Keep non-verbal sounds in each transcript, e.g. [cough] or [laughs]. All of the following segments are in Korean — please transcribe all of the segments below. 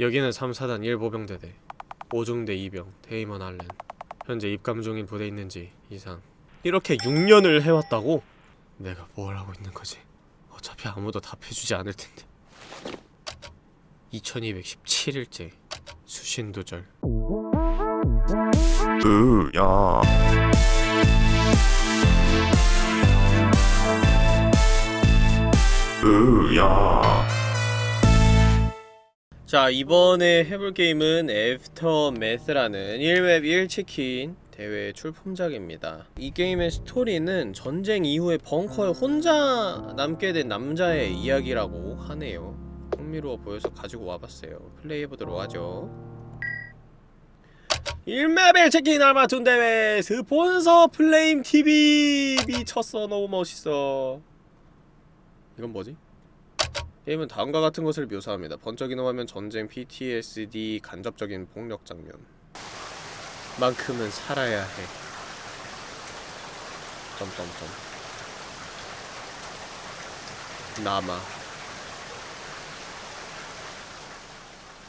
여기는 3사단 1보병대대 5중대 2병 데이먼 알렌. 현재 입감 중인 부대에 있는지 이상. 이렇게 6년을 해왔다고? 내가 뭘 하고 있는 거지? 어차피 아무도 답해주지 않을 텐데. 2217일째 수신두절. 으야. 으야 자 이번에 해볼 게임은 애프터매스라는 1맵 1치킨 대회 출품작입니다. 이 게임의 스토리는 전쟁 이후에 벙커에 혼자 남게 된 남자의 이야기라고 하네요. 흥미로워 보여서 가지고 와봤어요. 플레이해보도록 하죠. 1맵 1치킨 알마툰 대회 스폰서 플레임TV 미쳤어. 너무 멋있어. 이건 뭐지? 게임은 다음과 같은 것을 묘사합니다. 번쩍이는 화면 전쟁, PTSD, 간접적인 폭력 장면. 만큼은 살아야 해. 점점점. 남아.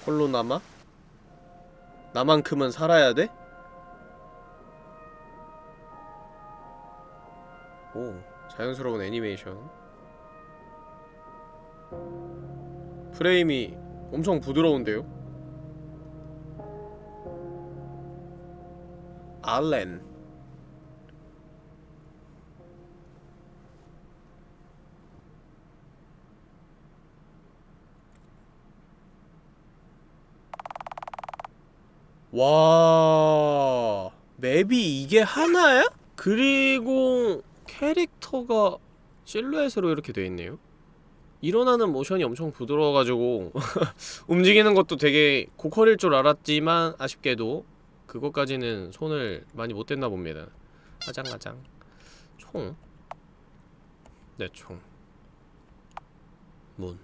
홀로 남아? 나만큼은 살아야 돼? 오, 자연스러운 애니메이션. 프레임이 엄청 부드러운데요? 알렌 와 맵이 이게 하나야? 그리고 캐릭터가 실루엣으로 이렇게 돼 있네요 일어나는 모션이 엄청 부드러워가지고 [laughs] 움직이는 것도 되게 고퀄일 줄 알았지만 아쉽게도 그것까지는 손을 많이 못 댔나 봅니다 가장가장 총? 네, 총. 문.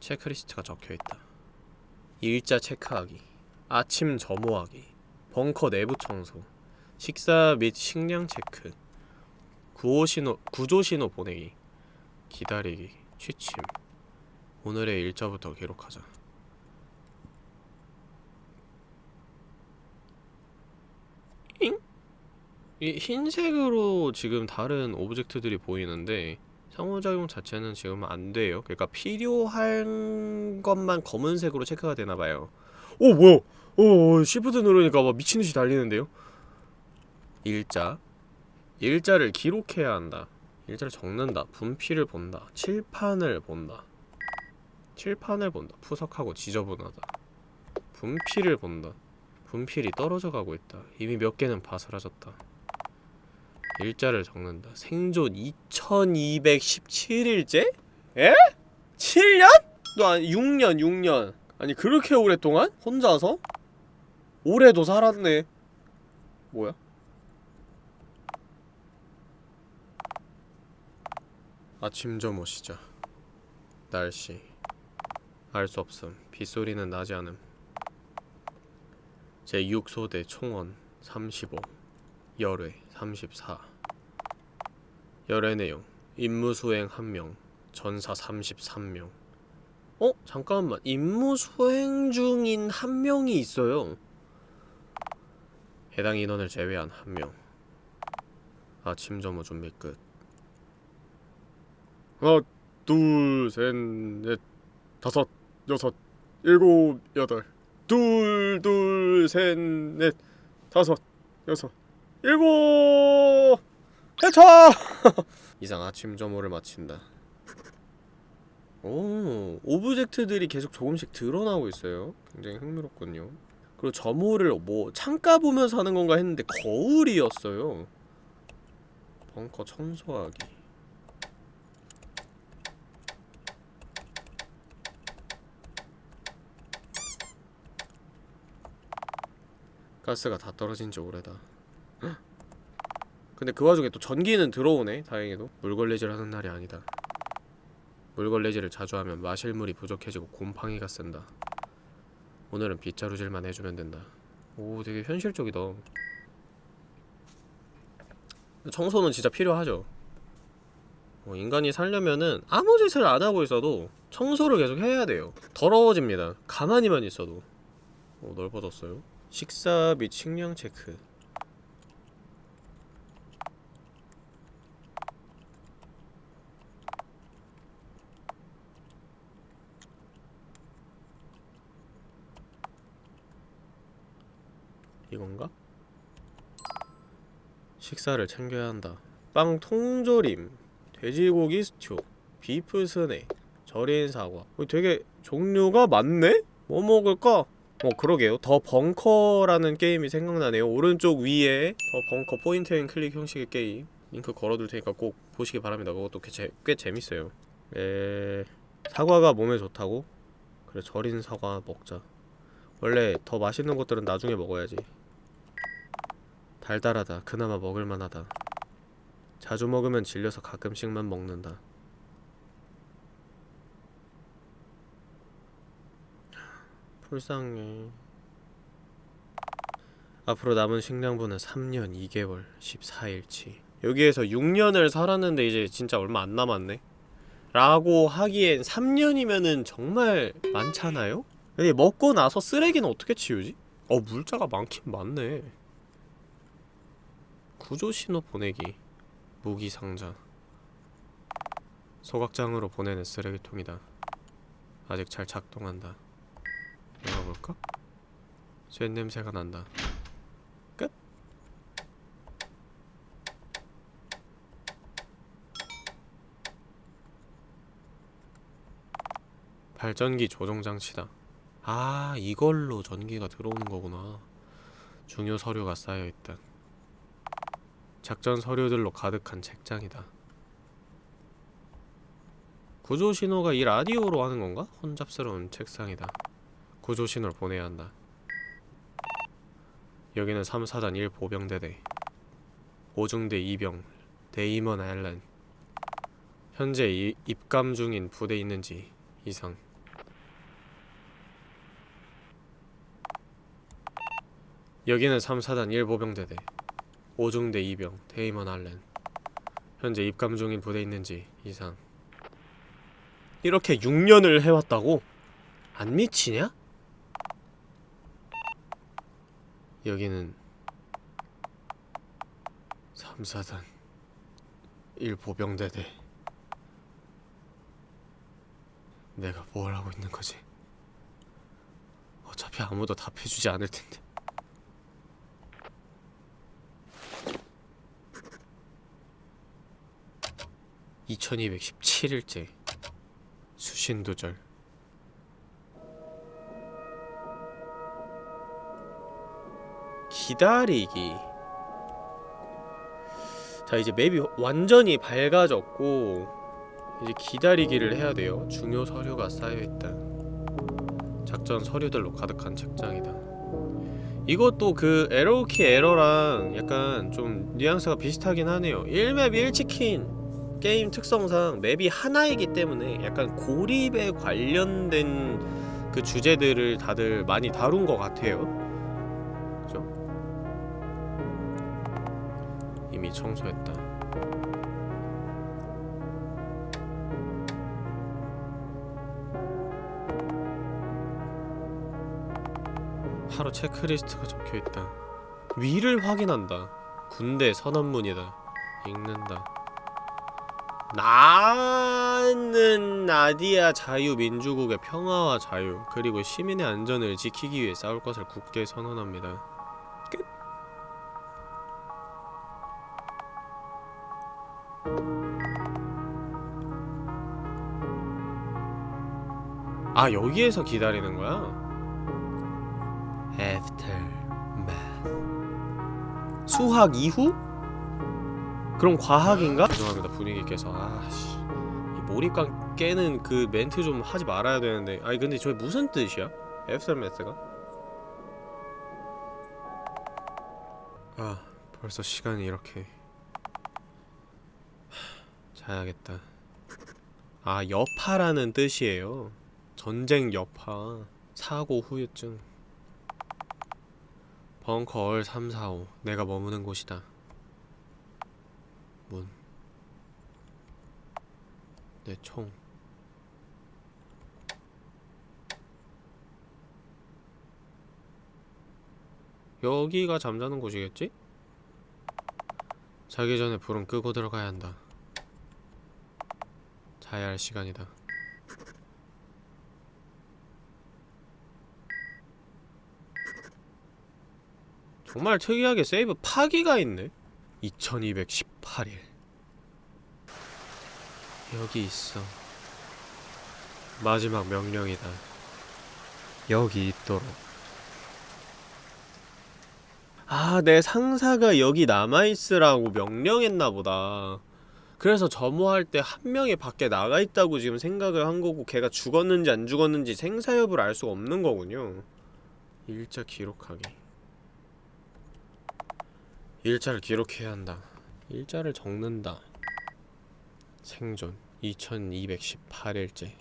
checklist가 적혀있다. 일자 체크하기. 아침 점호하기. 벙커 내부 청소. 식사 및 식량 체크. 구호 신호, 구조 신호 보내기. 기다리기. 취침. 오늘의 일자부터 기록하자. 잉? 이 흰색으로 지금 다른 object들이 보이는데 상호작용 자체는 지금 안 돼요. 그러니까 필요한 것만 검은색으로 체크가 되나봐요. 오 뭐야? 오 시프트 누르니까 막 미친듯이 달리는데요 일자. 일자를 기록해야 한다. 일자를 적는다. 분필을 본다. 칠판을 본다. 칠판을 본다. 푸석하고 지저분하다. 분필을 본다. 분필이 떨어져 가고 있다. 이미 몇 개는 바스라졌다. 일자를 적는다. 생존 2217일째? 에? 7년? 너 아니 6년 6년. 아니 그렇게 오랫동안? 혼자서? 올해도 살았네. 뭐야? 아침 점호 시작 날씨. 알 수 없음. 빗소리는 나지 않음. 제6소대 총원 35 열회 34 열애 내용. 임무 수행 1명 전사 33명. 어? 잠깐만. 임무 수행 중인 한 명이 있어요. 해당 인원을 제외한 한명. 아침 점호 준비 끝 하나, 둘, 셋, 넷, 다섯, 여섯, 일곱, 여덟. 둘, 둘, 셋, 넷, 다섯, 여섯, 일곱! 해차! [laughs] 이상 아침 점호를 마친다. 오, object들이 계속 조금씩 드러나고 있어요. 굉장히 흥미롭군요. 그리고 점호를 뭐 창가 보면서 하는 건가 했는데 거울이었어요. 벙커 청소하기 가스가 다 떨어진 지 오래다 근데 그 와중에 또 전기는 들어오네 다행히도 물걸레질 하는 날이 아니다 물걸레질을 자주 하면 마실 물이 부족해지고 곰팡이가 쓴다 오늘은 빗자루질만 해주면 된다 오 되게 현실적이다 청소는 진짜 필요하죠 어, 인간이 살려면은 아무 짓을 안 하고 있어도 청소를 계속 해야 돼요. 더러워집니다. 가만히만 있어도. 어, 넓어졌어요. 식사 및 식량 체크. 이건가? 식사를 챙겨야 한다. 빵 통조림, 돼지고기 스튜, 비프 스낵, 절인 사과. 어, 되게 종류가 많네? 뭐 먹을까? 어 그러게요. 더 벙커라는 게임이 생각나네요. 오른쪽 위에 더 벙커 point and click 형식의 게임. 링크 걸어둘 테니까 꼭 보시기 바랍니다. 그것도 꽤, 재, 꽤 재밌어요. 에... 사과가 몸에 좋다고? 그래 절인 사과 먹자. 원래 더 맛있는 것들은 나중에 먹어야지. 달달하다. 그나마 먹을만하다. 자주 먹으면 질려서 가끔씩만 먹는다. 불쌍해. 앞으로 남은 식량분은 3년 2개월 14일치. 여기에서 6년을 살았는데 이제 진짜 얼마 안 남았네. 라고 하기엔 3년이면은 정말 많잖아요? 근데 먹고 나서 쓰레기는 어떻게 치우지? 어 물자가 많긴 많네. 구조 신호 보내기. 무기 상자. 소각장으로 보내는 쓰레기통이다. 아직 잘 작동한다. 열어볼까? 쇳 냄새가 난다. 끝? 발전기 조종 장치다. 아, 이걸로 전기가 들어오는 거구나. 중요 서류가 쌓여 있다. 작전 서류들로 가득한 책장이다. 구조 신호가 이 라디오로 하는 건가? 혼잡스러운 책상이다. 구조 신호를 보내야 한다. 여기는 3사단 1 보병대대 5중대 이병 데이먼 아일랜드 현재 이, 입감 중인 부대 있는지 이상 여기는 3사단 1 보병대대 5중대 2병 데이먼 알렌 현재 입감 중인 부대 있는지 이상 이렇게 6년을 해왔다고? 안 미치냐? 여기는 3사단 1보병대대. 내가 뭘 하고 있는 거지? 어차피 아무도 답해주지 않을 텐데. 2217일째 수신두절 기다리기. 자 이제 맵이 완전히 밝아졌고 이제 기다리기를 해야 돼요. 중요 서류가 쌓여있다. 작전 서류들로 가득한 책장이다. 이것도 그 에러키 에러랑 약간 좀 뉘앙스가 비슷하긴 하네요. 1맵 1치킨 게임 특성상 맵이 하나이기 때문에 약간 고립에 관련된 그 주제들을 다들 많이 다룬 것 같아요 이미 청소했다. 하루 체크리스트가 적혀있다. 위를 확인한다. 군대 선언문이다. 읽는다. 나는 나디아 자유민주국의 평화와 자유 그리고 시민의 안전을 지키기 위해 싸울 것을 굳게 선언합니다. 아 여기에서 기다리는 거야? Aftermath 수학 이후? 그럼 과학인가? 죄송합니다 분위기께서 아씨 이 몰입감 깨는 그 멘트 좀 하지 말아야 되는데 아니 근데 저게 무슨 뜻이야? 애프터매스가? 아 벌써 시간이 이렇게 하, 자야겠다 아 여파라는 뜻이에요 전쟁 여파 사고 후유증 벙커 얼 345 내가 머무는 곳이다 문 내 총. 여기가 잠자는 곳이겠지? 자기 전에 불은 끄고 들어가야 한다. 자야 할 시간이다. 정말 특이하게 세이브 파기가 있네. 2218일. 여기 있어. 마지막 명령이다. 여기 있도록. 아, 내 상사가 여기 남아있으라고 명령했나 보다. 그래서 점호할 때 한 명이 밖에 나가 있다고 지금 생각을 한 거고 걔가 죽었는지 안 죽었는지 생사 여부를 알 수가 없는 거군요. 일자 기록하기. 일자를 기록해야 한다. 일자를 적는다. 생존 2218일째.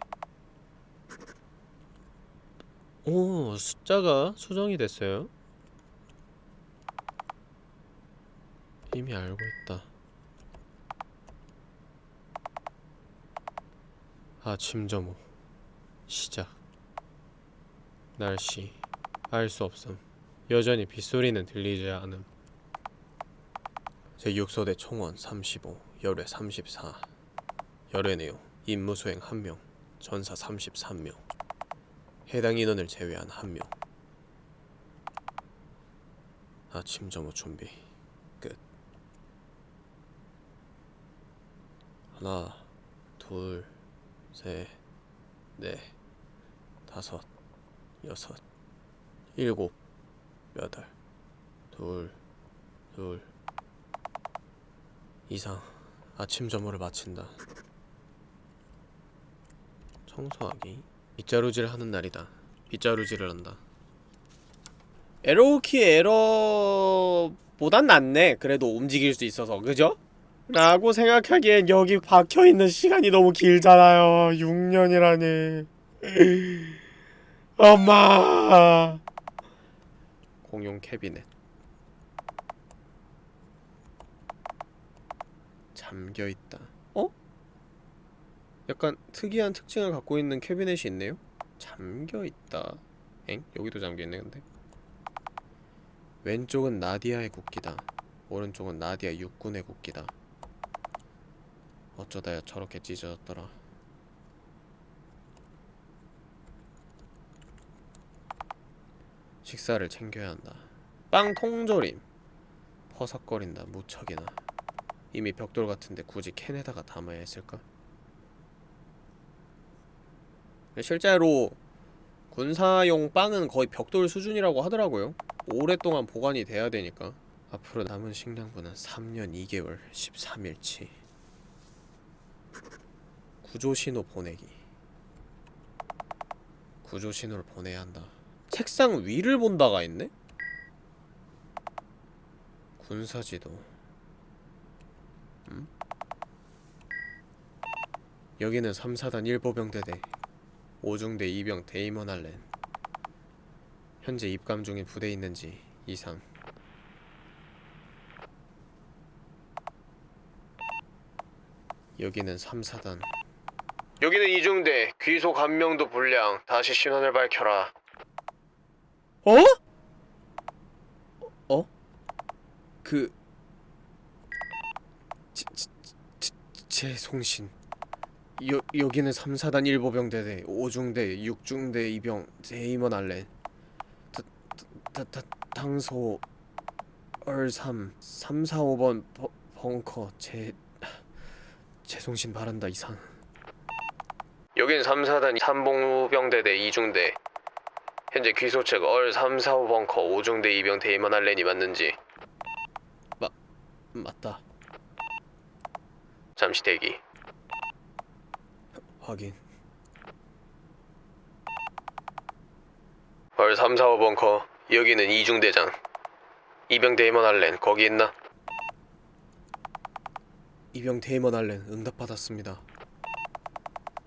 오, 숫자가 수정이 됐어요. 이미 알고 있다. 아침 점호 시작 날씨 알 수 없음 여전히 빗소리는 들리지 않음 제6소대 총원 35 열외 34 열외 내용 임무 수행 1명 전사 33명 해당 인원을 제외한 1명. 아침 점호 준비 끝. 하나 둘 셋, 넷, 다섯, 여섯, 일곱, 여덟, 둘, 둘 이상 아침 점호를 마친다. 청소하기 빗자루질 하는 날이다. 빗자루질을 한다. 에러키 에러보단 낫네. 그래도 움직일 수 있어서 그죠? 라고 생각하기엔 여기 박혀있는 시간이 너무 길잖아요 6년이라니 [laughs] 엄마 공용 캐비넷 잠겨있다. 어? 약간 특이한 특징을 갖고 있는 캐비넷이 있네요? 잠겨있다. 엥? 여기도 잠겨있네 근데. 왼쪽은 나디아의 국기다. 오른쪽은 나디아 육군의 국기다. 어쩌다야 저렇게 찢어졌더라. 식사를 챙겨야 한다. 빵 통조림. 퍼석거린다 무척이나 이미 벽돌 같은데 굳이 캔에다가 담아야 했을까? 실제로 군사용 빵은 거의 벽돌 수준이라고 하더라고요. 오랫동안 보관이 돼야 되니까. 앞으로 남은 식량분은 3년 2개월 13일치. 구조신호 보내기. 구조신호를 보내야 한다. 책상 위를 본다가 있네? 군사지도 여기는 3사단 1보병대대 5중대 2병 데이먼 할렌. 현재 입감 중인 부대 있는지 이상. 여기는 3사단. 여기는 이중대 귀속 한 명도 불량. 다시 신원을 밝혀라. 어? 어? 그... 제, 제, 제, 제 송신 여, 여기는 3사단 1보병대대 5중대 6중대 2병 데이먼 알렌. 다, 다, 다, 당소 얼3 3, 4, 5번 버, 벙커 재... 재송신 바란다 이상 여긴 3사단 3보병대대 2중대. 현재 귀소측 얼 3, 4, 5 벙커 5중대 이병 데이먼 알렌이 맞는지. 마... 맞다. 잠시 대기 확인 얼 3, 4, 5 벙커 여기는 2중대장 이병 데이먼 알렌 거기 있나? 이병 데이먼 알렌 응답받았습니다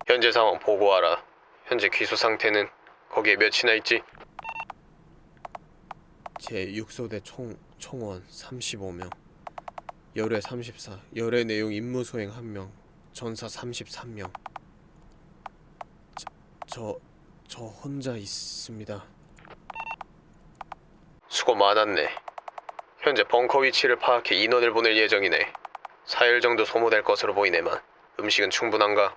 현재 상황 보고하라. 현재 귀소 상태는 거기에 몇이나 있지? 제 6소대 총 총원 35명. 열외 34. 열외 내용 임무 수행 1명. 전사 33명. 저... 저 혼자 있습니다. 수고 많았네. 현재 벙커 위치를 파악해 인원을 보낼 예정이네. 4일 정도 소모될 것으로 보이네만. 음식은 충분한가?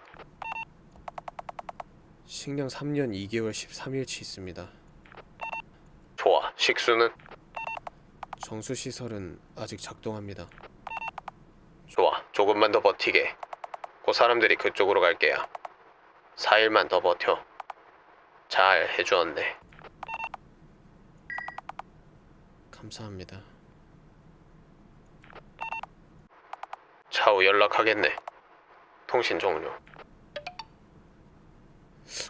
식량 3년 2개월 13일치 있습니다. 좋아. 식수는? 정수시설은 아직 작동합니다. 좋아. 조금만 더 버티게. 곧 사람들이 그쪽으로 갈 게야 4일만 더 버텨. 잘 해주었네. 감사합니다. 차후 연락하겠네. 통신 종료.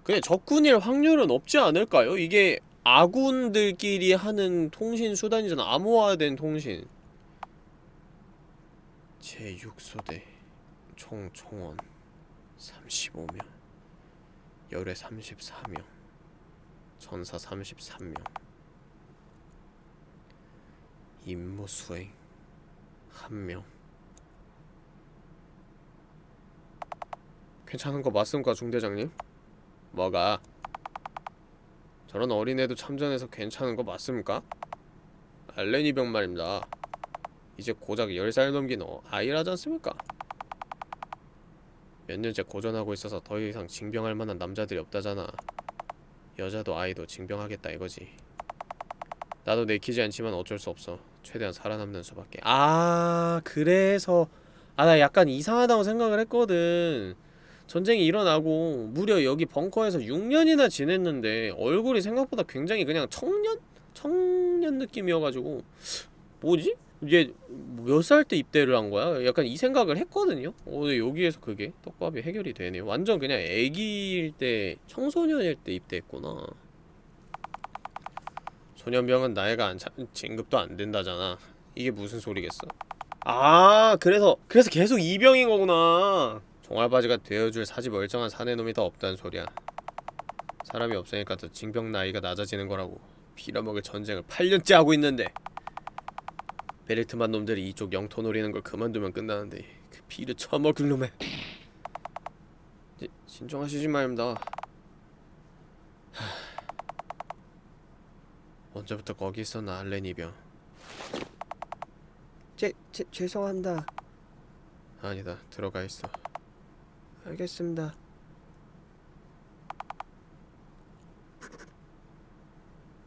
그냥 적군일 확률은 없지 않을까요? 이게 아군들끼리 하는 통신 수단이잖아. 암호화된 통신. 제6소대 총 총원 35명 열애 34명 전사 33명 임무 수행 1명 괜찮은 거 맞습니까 중대장님? 뭐가? 저런 어린애도 참전해서 괜찮은 거 맞습니까? 알레니 병 말입니다 이제 고작 10살 넘긴 어, 아이라지 않습니까? 몇 년째 고전하고 있어서 더 이상 징병할 만한 남자들이 없다잖아. 여자도 아이도 징병하겠다 이거지. 나도 내키지 않지만 어쩔 수 없어. 최대한 살아남는 수밖에. 아 그래서. 아 나 약간 이상하다고 생각을 했거든. 전쟁이 일어나고 무려 여기 벙커에서 6년이나 지냈는데 얼굴이 생각보다 굉장히 그냥 청년? 청년 느낌이어가지고. 뭐지? 이제 몇살 때 입대를 한 거야? 약간 이 생각을 했거든요? 어, 여기에서 그게 떡밥이 해결이 되네요. 완전 그냥 애기일 때 청소년일 때 입대했구나. 소년병은 나이가 안 차, 진급도 안 된다잖아. 이게 무슨 소리겠어? 아 그래서 그래서 계속 이병인 거구나. 종알바지가 되어줄 사지 멀쩡한 사내놈이 더 없다는 소리야. 사람이 없으니까 더 징병 나이가 낮아지는 거라고. 빌어먹을 전쟁을 8년째 하고 있는데 베르트만 놈들이 이쪽 영토 노리는 걸 그만두면 끝나는데 그 피를 처먹을 놈에 지, 진정하시지 말입니다. 하... 언제부터 거기 있었나 알레니병? 제, 제, 죄송합니다. 아니다 들어가 있어. 알겠습니다.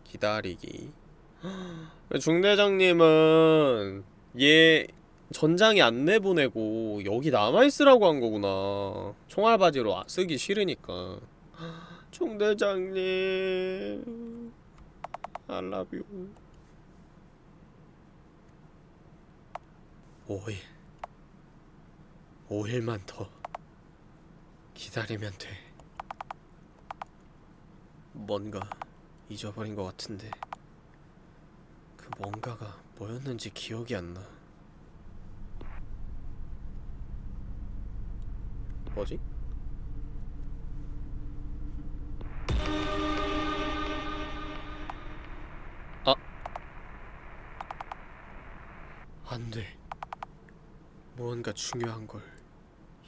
기다리기 [gasps] 중대장님은 얘 전장에 안 내보내고 여기 남아있으라고 한 거구나. 총알바지로 아- 쓰기 싫으니까. [gasps] 중대장님. I love you. 5일 5일만 더 기다리면 돼. 뭔가 잊어버린 것 같은데 그 뭔가가 뭐였는지 기억이 안 나. 뭐지? 아. 안 돼. 무언가 중요한 걸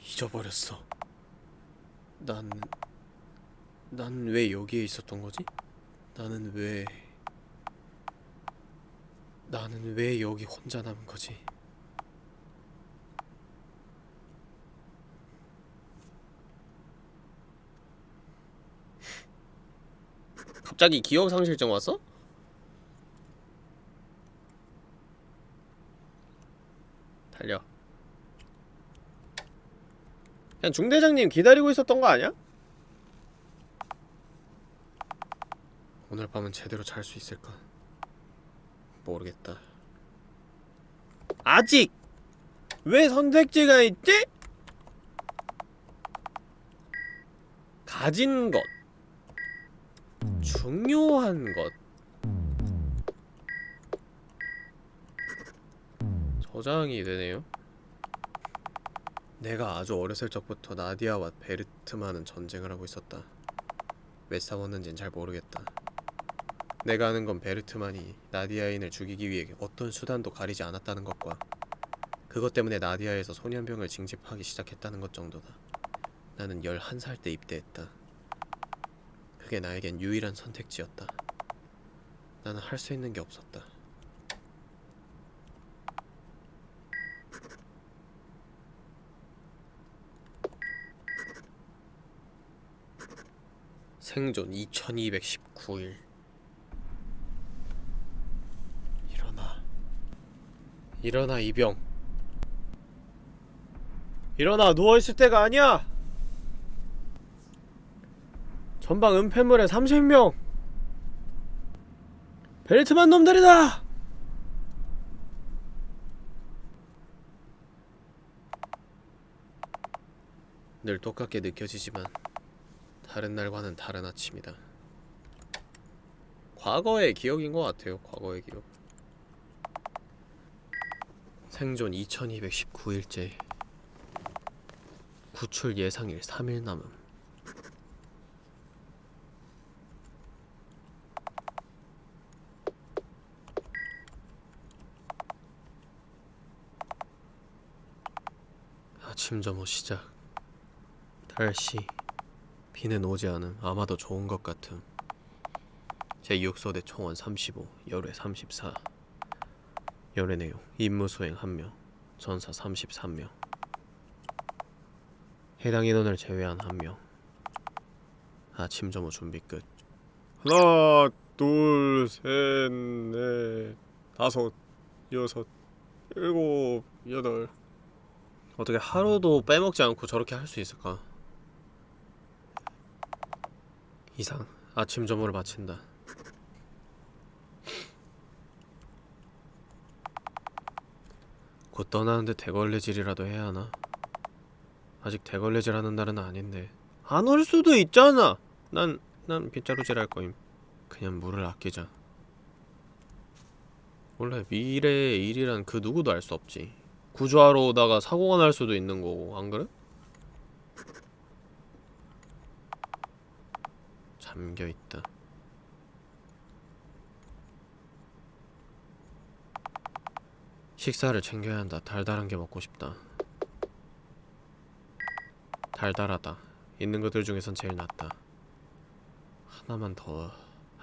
잊어버렸어. 난, 난 왜 여기에 있었던 거지? 나는 왜... 나는 왜 여기 혼자 남은 거지? 갑자기 기억 상실증 왔어? 달려. 그냥 중대장님 기다리고 있었던 거 아니야? 오늘 밤은 제대로 잘 수 있을까? 모르겠다. 아직 왜 선택지가 있지? 가진 것 중요한 것 저장이 되네요. 내가 아주 어렸을 적부터 나디아와 베르트만은 전쟁을 하고 있었다. 왜 싸웠는진 잘 모르겠다. 내가 아는 건 베르트만이 나디아인을 죽이기 위해 어떤 수단도 가리지 않았다는 것과 그것 때문에 나디아에서 소년병을 징집하기 시작했다는 것 정도다. 나는 11살 때 입대했다. 그게 나에겐 유일한 선택지였다. 나는 할 수 있는 게 없었다. 생존 2219일 일어나 일어나 이병 일어나 누워있을 때가 아니야 전방 은폐물에 30명 벨트만 놈들이다 늘 똑같게 느껴지지만 다른 날과는 다른 아침이다. 과거의 기억인 것 같아요. 과거의 기억. 생존 2219일째. 구출 예상일 3일 남음. 아침 점호 시작. 달씨. 비는 오지 않음 아마도 좋은 것 같음 제6소대 총원 35 열외 34 열외 내용 임무 수행 1명 전사 33명 해당 인원을 제외한 1명. 아침 점호 준비 끝. 하나 둘셋넷 다섯 여섯 일곱 여덟. 어떻게 하루도 빼먹지 않고 저렇게 할 수 있을까? 이상 아침 점호를 마친다. 곧 떠나는데 대걸레질이라도 해야 하나? 아직 대걸레질 하는 날은 아닌데 안 올 수도 있잖아. 난 난 빗자루질 할 거임. 그냥 물을 아끼자. 원래 미래의 일이란 그 누구도 알 수 없지. 구조하러 오다가 사고가 날 수도 있는 거고 안 그래? 잠겨 있다. 식사를 챙겨야 한다. 달달한 게 먹고 싶다. 달달하다. 있는 것들 중에선 제일 낫다. 하나만 더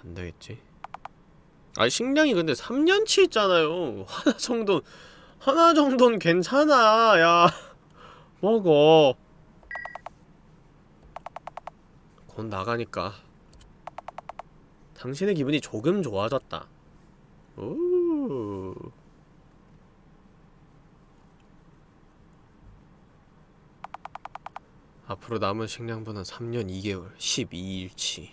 안 되겠지? 아 식량이 근데 3년치 있잖아요. 하나 정도 하나 정도는 괜찮아. 야 먹어. 곧 나가니까 당신의 기분이 조금 좋아졌다. 오. 앞으로 남은 식량분은 3년 2개월 12일치.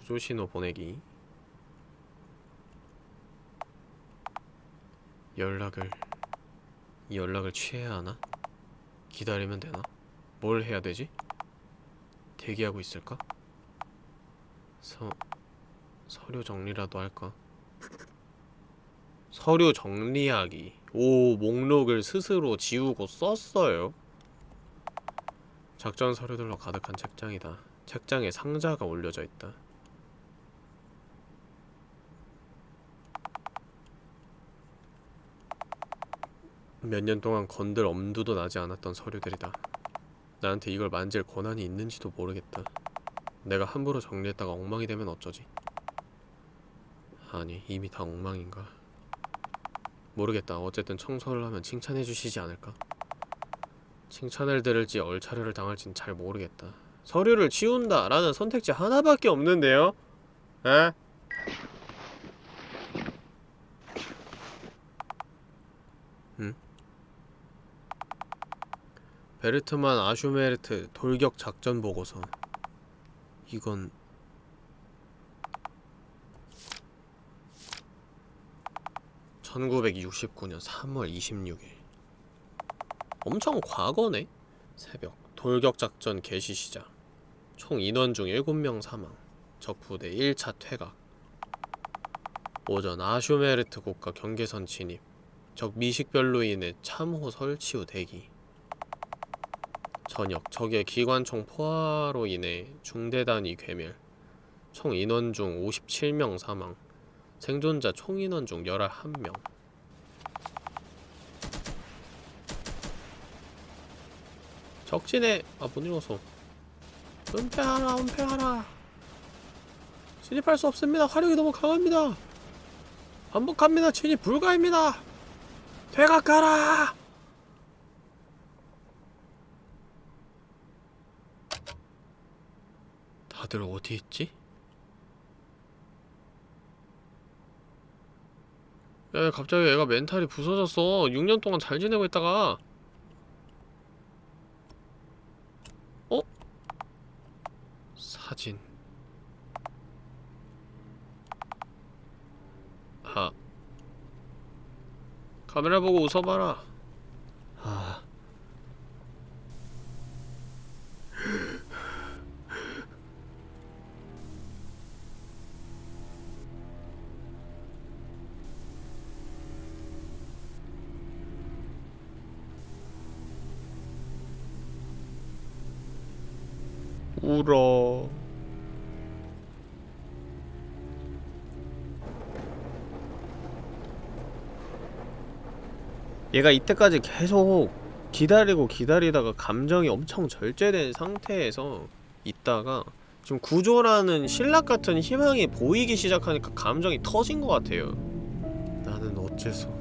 구조 신호 보내기. 연락을 이 연락을 취해야 하나? 기다리면 되나? 뭘 해야 되지? 대기하고 있을까? 서 서류 정리라도 할까? 서류 정리하기. 오, 목록을 스스로 지우고 썼어요. 작전 서류들로 가득한 책장이다. 책장에 상자가 올려져 있다. 몇 년 동안 건들 엄두도 나지 않았던 서류들이다. 나한테 이걸 만질 권한이 있는지도 모르겠다. 내가 함부로 정리했다가 엉망이 되면 어쩌지? 아니, 이미 다 엉망인가? 모르겠다. 어쨌든 청소를 하면 칭찬해 주시지 않을까? 칭찬을 들을지 얼차려를 당할진 잘 모르겠다. 서류를 치운다 라는 선택지 하나밖에 없는데요? 에? 응? 베르트만 아슈메르트 돌격 작전 보고서 이건 (1969년 3월 26일) 엄청 과거네? 새벽 돌격 작전 개시 시작. 총 인원 중 7명 사망. 적 부대 1차 퇴각. 오전 아슈메르트 국가 경계선 진입. 적 미식별로 인해 참호 설치 후 대기. 저녁 적의 기관총 포화로 인해 중대단위 괴멸. 총 인원 중 57명 사망 생존자 총 인원 중 11명. 적진에 아못 읽었어 은폐하라 은폐하라. 진입할 수 없습니다. 화력이 너무 강합니다. 반복합니다. 진입 불가입니다. 되각가라. 다들 어디 있지? 야 갑자기 애가 멘탈이 부서졌어. 6년 동안 잘 지내고 있다가. 어? 사진. 아. 카메라 보고 웃어봐라. 아 울어 얘가 이때까지 계속 기다리고 기다리다가 감정이 엄청 절제된 상태에서 있다가 지금 구조라는 신락 같은 희망이 보이기 시작하니까 감정이 터진 것 같아요. 나는 어째서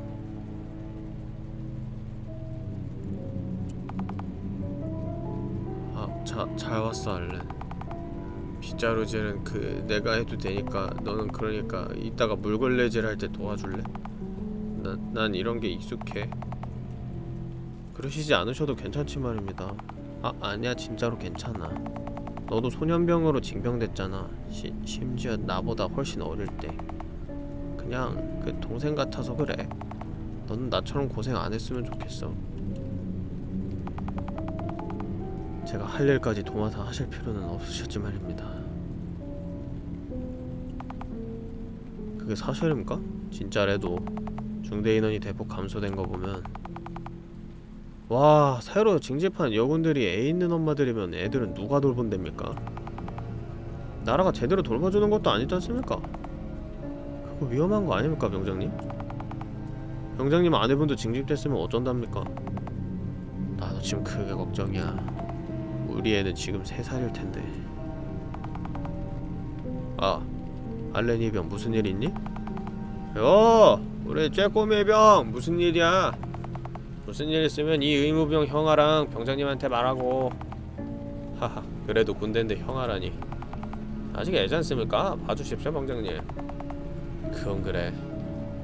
아, 자, 잘 왔어 알렌. 빗자루질은 그 내가 해도 되니까 너는 그러니까 이따가 물걸레질 할 때 도와줄래? 난, 난 이런 게 익숙해. 그러시지 않으셔도 괜찮지 말입니다. 아, 아니야 진짜로 괜찮아. 너도 소년병으로 징병됐잖아. 시, 심지어 나보다 훨씬 어릴 때. 그냥 그 동생 같아서 그래. 너는 나처럼 고생 안 했으면 좋겠어. 제가 할 일까지 도맡아 하실 필요는 없으셨지 말입니다. 그게 사실입니까? 진짜래도 중대 인원이 대폭 감소된 거 보면 와 새로 징집한 여군들이 애 있는 엄마들이면 애들은 누가 돌본답니까? 나라가 제대로 돌봐주는 것도 아니지 않습니까? 그거 위험한 거 아닙니까 병장님? 병장님 아내분도 징집됐으면 어쩐답니까? 나도 지금 그게 걱정이야 우리 애는 지금 3살일 텐데. 아 알렌이 병 무슨 일 있니? 여 우리 쬐꼬미 병 무슨 일이야? 무슨 일 있으면 이 의무병 형아랑 병장님한테 말하고. 하하 그래도 군대인데 형아라니. 아직 애잖습니까? 봐주십시오 병장님. 그건 그래.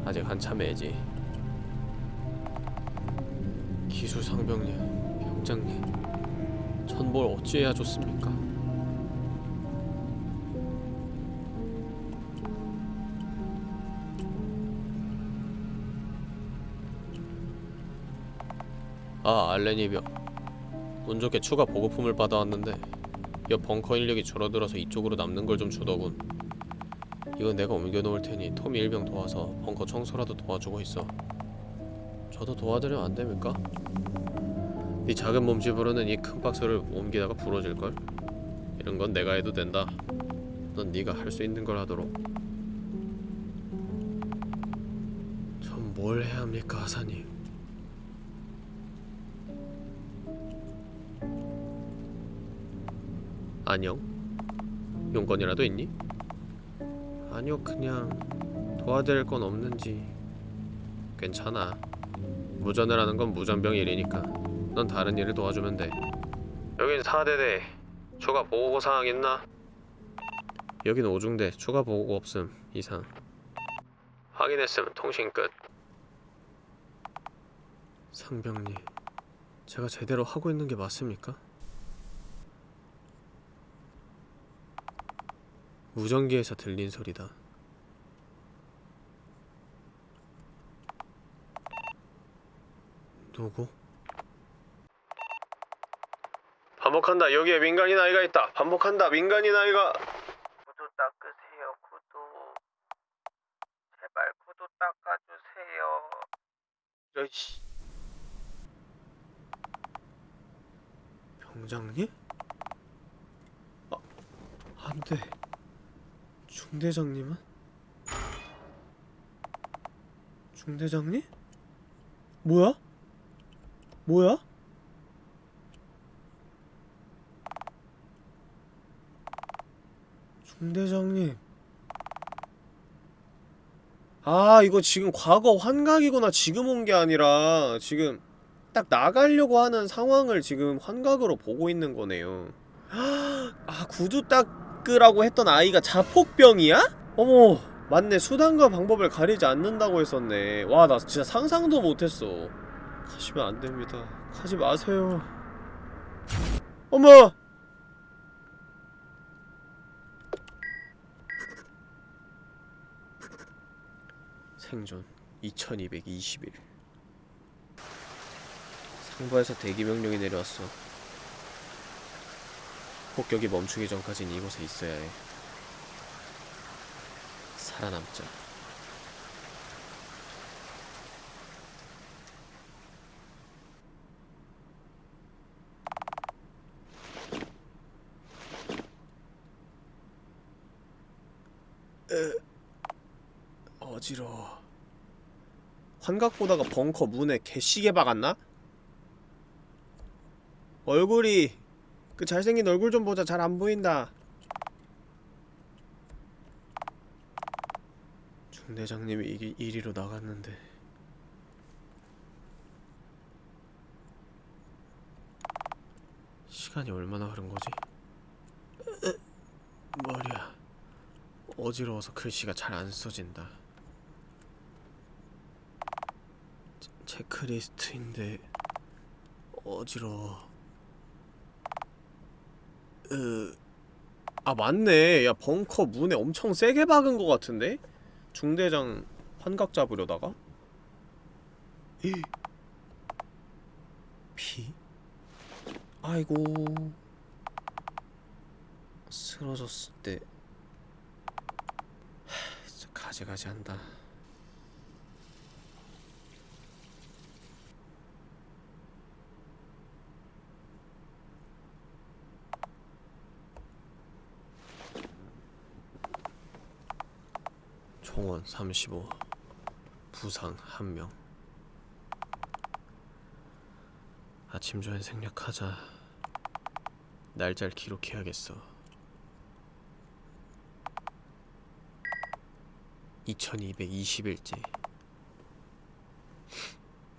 아직 한참 애지. 기술상병님 병장님 전 뭘 어찌해야 좋습니까? 아 알렌이병 운 좋게 추가 보급품을 받아왔는데 옆 벙커 인력이 줄어들어서 이쪽으로 남는 걸 좀 주더군 이건 내가 옮겨놓을 테니 톰이 일병 도와서 벙커 청소라도 도와주고 있어 저도 도와드리면 안 됩니까? 네 작은 몸집으로는 이 큰 박스를 옮기다가 부러질걸? 이런 건 내가 해도 된다 넌 네가 할 수 있는 걸 하도록 전 뭘 해야 합니까 하사님 안녕? 용건이라도 있니? 아니요 그냥 도와드릴 건 없는지 괜찮아 무전을 하는 건 무전병 일이니까 넌 다른 일을 도와주면 돼 여긴 4대대 추가 보고 사항 있나? 여긴 5중대 추가 보고 없음 이상 확인했음 통신 끝 상병님 제가 제대로 하고 있는 게 맞습니까? 무전기에서 들린 소리다. 누구? 반복한다. 여기에 민간인 아이가 있다. 반복한다. 민간인 아이가 구두 닦으세요, 구두. 제발 구두 닦아주세요. 야이씨. 병장님? 아, 안 돼. 중대장님은? 중대장님? 뭐야? 뭐야? 중대장님. 아 이거 지금 과거 환각이구나. 지금 온 게 아니라 지금 딱 나가려고 하는 상황을 지금 환각으로 보고 있는 거네요. 아 구두 닦으라고 했던 아이가 자폭병이야? 어머 맞네. 수단과 방법을 가리지 않는다고 했었네. 와 나 진짜 상상도 못했어. 가시면 안됩니다. 가지 마세요. 어머 생존 2221 상부에서 대기 명령이 내려왔어. 폭격이 멈추기 전까진 이곳에 있어야 해. 살아남자 으, 어지러워 환각 보다가 벙커 문에 개시계 박았나? 얼굴이 그 잘생긴 얼굴 좀 보자 잘 안 보인다 중대장님이 이게 1위로 나갔는데 시간이 얼마나 흐른 거지? 으, 머리야 어지러워서 글씨가 잘 안 써진다 체- 체크리스트인데 어지러워 으... 아 맞네 야 벙커 문에 엄청 세게 박은 것 같은데? 중대장 환각 잡으려다가? 이 피? 아이고 쓰러졌을 때 하, 진짜 가지가지 한다 총원 35 부상 1명. 아침 전에 생략하자. 날짜를 기록해야겠어. 2220일째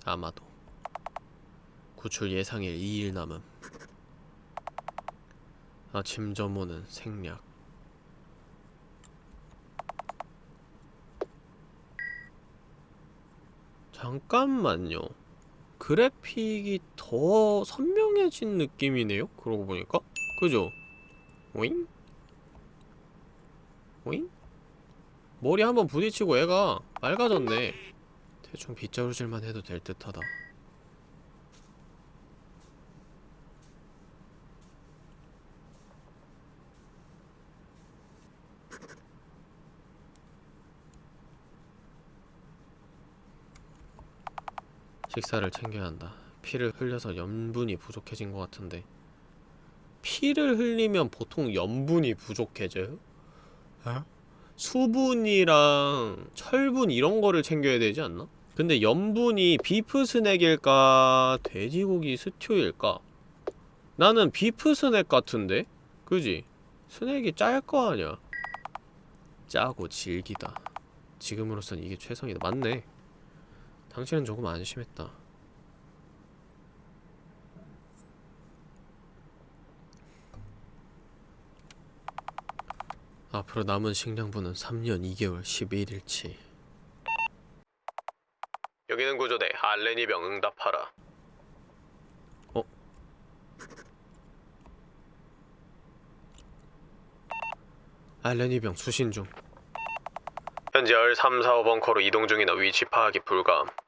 아마도. 구출 예상일 2일 남음. 아침 점호는 생략 잠깐만요. 그래픽이 더 선명해진 느낌이네요. 그러고 보니까. 그죠? 오잉? 오잉? 머리 한번 부딪히고 애가 맑아졌네. 대충 빗자루질만 해도 될 듯하다. 식사를 챙겨야 한다. 피를 흘려서 염분이 부족해진 것 같은데 피를 흘리면 보통 염분이 부족해져요? 어? 수분이랑 철분 이런 거를 챙겨야 되지 않나? 근데 염분이 beef 스낵일까? 돼지고기 스튜일까? 나는 beef 스낵 같은데? 그지? 스낵이 짤 거 아냐? 짜고 질기다. 지금으로선 이게 최선이다. 맞네. 당신은 조금 안심했다. 앞으로 남은 식량분은 3년 2개월 11일치. 여기는 구조대 알레니병 응답하라. 어? 알레니병 수신 중. 현재 R3, 4, 5 벙커로 이동 중이나 위치 파악이 불가함.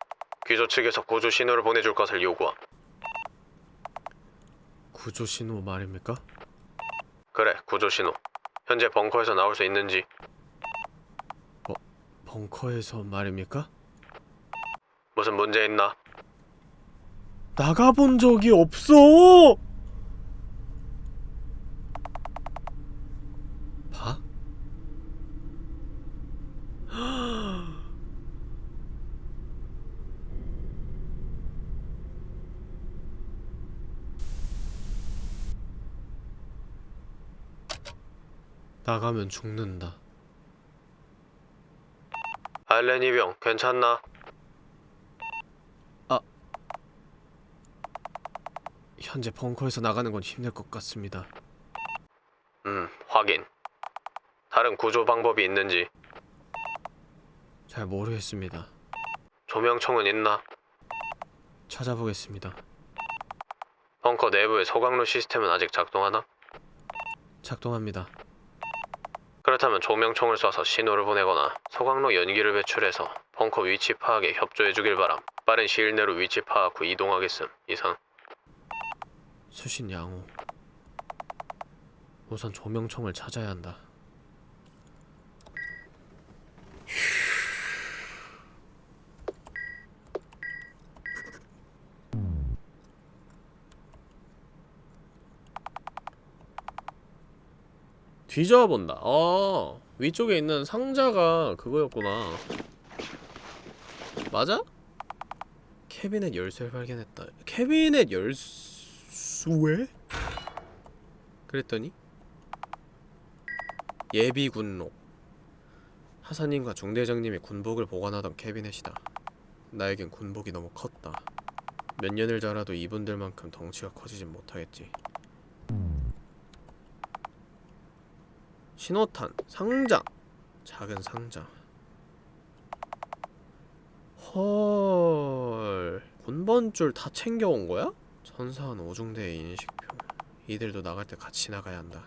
귀조 측에서 구조 신호를 보내줄 것을 요구함. 구조 신호 말입니까? 그래, 구조 신호. 현재 벙커에서 나올 수 있는지. 어, 벙커에서 말입니까? 무슨 문제 있나? 나가본 적이 없어! 봐? 나가면 죽는다. 알렌 이병 괜찮나? 아 현재 벙커에서 나가는 건 힘들 것 같습니다. 음 확인. 다른 구조 방법이 있는지 잘 모르겠습니다. 조명총은 있나? 찾아보겠습니다. 벙커 내부의 소각로 시스템은 아직 작동하나? 작동합니다. 그렇다면 조명총을 쏴서 신호를 보내거나 소각로 연기를 배출해서 벙커 위치 파악에 협조해 주길 바람. 빠른 시일 내로 위치 파악 후 이동하겠음. 이상. 수신 양호. 우선 조명총을 찾아야 한다. 뒤져본다. 어, 위쪽에 있는 상자가 그거였구나. 맞아? 캐비넷 열쇠를 발견했다. 캐비넷 열쇠? 그랬더니 예비 군록. 하사님과 중대장님이 군복을 보관하던 캐비넷이다. 나에겐 군복이 너무 컸다. 몇 년을 자라도 이분들만큼 덩치가 커지진 못하겠지. 신호탄, 상자, 작은 상자. 헐, 군번줄 다 챙겨온 거야? 선사한 오중대의 인식표. 이들도 나갈 때 같이 나가야 한다.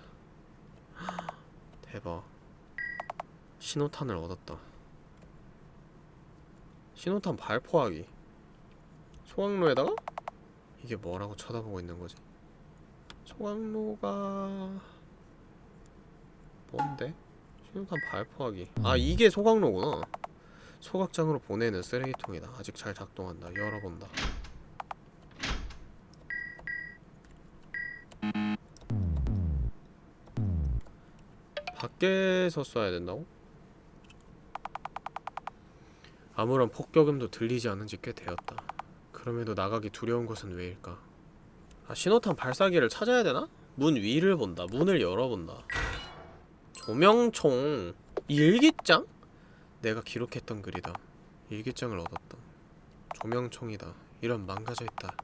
[gasps] 대박. 신호탄을 얻었다. 신호탄 발포하기. 소각로에다가 이게 뭐라고 쳐다보고 있는 거지? 소각로가 뭔데? 신호탄 발포하기. 아 이게 소각로구나. 소각장으로 보내는 쓰레기통이다. 아직 잘 작동한다. 열어본다. 밖에서 쏴야 된다고? 아무런 폭격음도 들리지 않은 지 꽤 되었다. 그럼에도 나가기 두려운 것은 왜일까? 아 신호탄 발사기를 찾아야 되나? 문 위를 본다. 문을 열어본다 조명총 일기장? 내가 기록했던 글이다. 일기장을 얻었다. 조명총이다. 이런 망가져있다.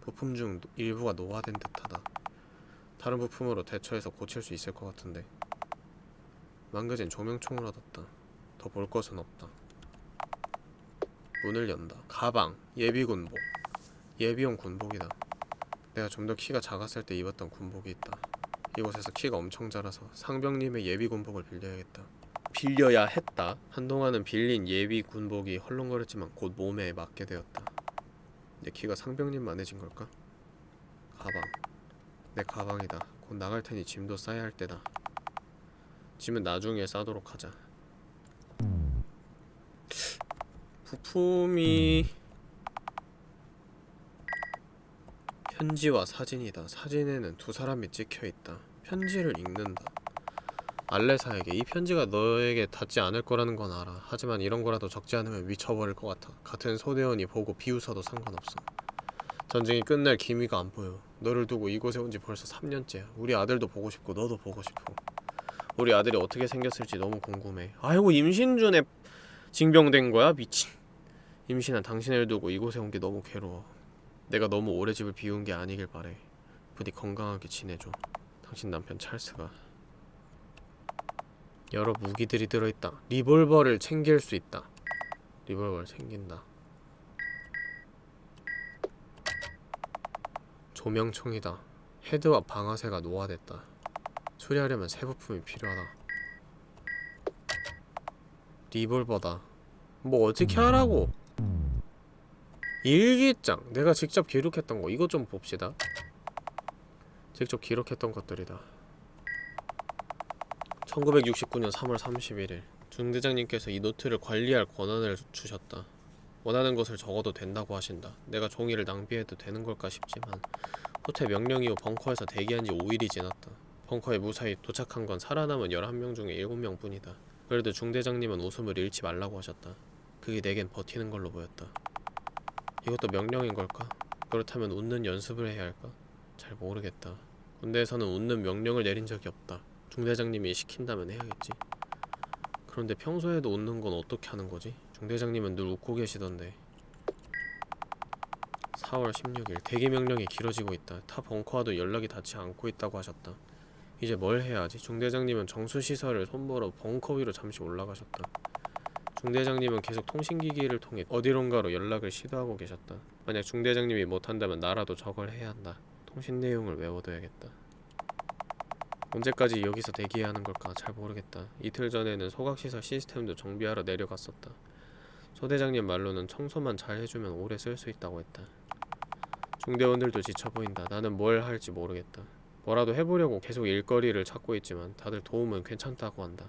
부품 중 일부가 노화된 듯하다. 다른 부품으로 대처해서 고칠 수 있을 것 같은데. 망가진 조명총을 얻었다. 더 볼 것은 없다. 문을 연다. 가방 예비군복. 예비용 군복이다. 내가 좀 더 키가 작았을 때 입었던 군복이 있다 이곳에서 키가 엄청 자라서 상병님의 예비 군복을 빌려야겠다. 빌려야 했다. 한동안은 빌린 예비 군복이 헐렁거렸지만 곧 몸에 맞게 되었다. 내 키가 상병님만해진 걸까? 가방. 내 가방이다. 곧 나갈 테니 짐도 싸야 할 때다. 짐은 나중에 싸도록 하자. 부품이 편지와 사진이다. 사진에는 두 사람이 찍혀있다. 편지를 읽는다. 알레사에게 이 편지가 너에게 닿지 않을 거라는 건 알아. 하지만 이런 거라도 적지 않으면 미쳐버릴 것 같아. 같은 소대원이 보고 비웃어도 상관없어. 전쟁이 끝날 기미가 안 보여. 너를 두고 이곳에 온 지 벌써 3년째야. 우리 아들도 보고 싶고 너도 보고 싶어. 우리 아들이 어떻게 생겼을지 너무 궁금해. 아이고 임신 중에 징병된 거야? 미친. 임신한 당신을 두고 이곳에 온 게 너무 괴로워. 내가 너무 오래 집을 비운 게 아니길 바래. 부디 건강하게 지내줘. 당신 남편 찰스가 여러 무기들이 들어있다. 리볼버를 챙길 수 있다. 리볼버를 챙긴다. 조명총이다. 헤드와 방아쇠가 노화됐다. 수리하려면 새 부품이 필요하다. 리볼버다. 뭐 어떻게 하라고? 일기장. 내가 직접 기록했던 거. 이거 좀 봅시다. 직접 기록했던 것들이다. 1969년 3월 31일 중대장님께서 이 노트를 관리할 권한을 주셨다. 원하는 것을 적어도 된다고 하신다. 내가 종이를 낭비해도 되는 걸까 싶지만 호텔 명령 이후 벙커에서 대기한 지 5일이 지났다. 벙커에 무사히 도착한 건 살아남은 11명 중에 7명 뿐이다. 그래도 중대장님은 웃음을 잃지 말라고 하셨다. 그게 내겐 버티는 걸로 보였다 이것도 명령인 걸까? 그렇다면 웃는 연습을 해야 할까? 잘 모르겠다. 군대에서는 웃는 명령을 내린 적이 없다. 중대장님이 시킨다면 해야겠지 그런데 평소에도 웃는 건 어떻게 하는 거지? 중대장님은 늘 웃고 계시던데 4월 16일 대기 명령이 길어지고 있다 타 벙커와도 연락이 닿지 않고 있다고 하셨다 이제 뭘 해야 하지? 중대장님은 정수시설을 손보러 벙커 위로 잠시 올라가셨다 중대장님은 계속 통신기기를 통해 어디론가로 연락을 시도하고 계셨다. 만약 중대장님이 못한다면 나라도 저걸 해야 한다. 통신 내용을 외워둬야겠다. 언제까지 여기서 대기해야 하는 걸까 잘 모르겠다. 이틀 전에는 소각시설 시스템도 정비하러 내려갔었다. 소대장님 말로는 청소만 잘 해주면 오래 쓸 수 있다고 했다. 중대원들도 지쳐 보인다. 나는 뭘 할지 모르겠다. 뭐라도 해보려고 계속 일거리를 찾고 있지만 다들 도움은 괜찮다고 한다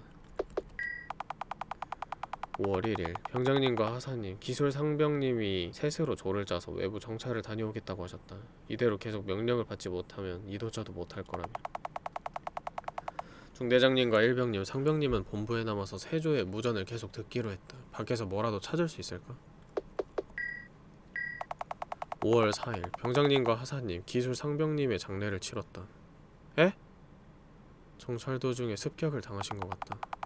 5월 1일 병장님과 하사님, 기술 상병님이 셋으로 조를 짜서 외부 정찰을 다녀오겠다고 하셨다. 이대로 계속 명령을 받지 못하면 이도저도 못할 거라며. 중대장님과 일병님, 상병님은 본부에 남아서 세조의 무전을 계속 듣기로 했다. 밖에서 뭐라도 찾을 수 있을까? 5월 4일 병장님과 하사님, 기술 상병님의 장례를 치렀다. 에? 정찰 도중에 습격을 당하신 것 같다.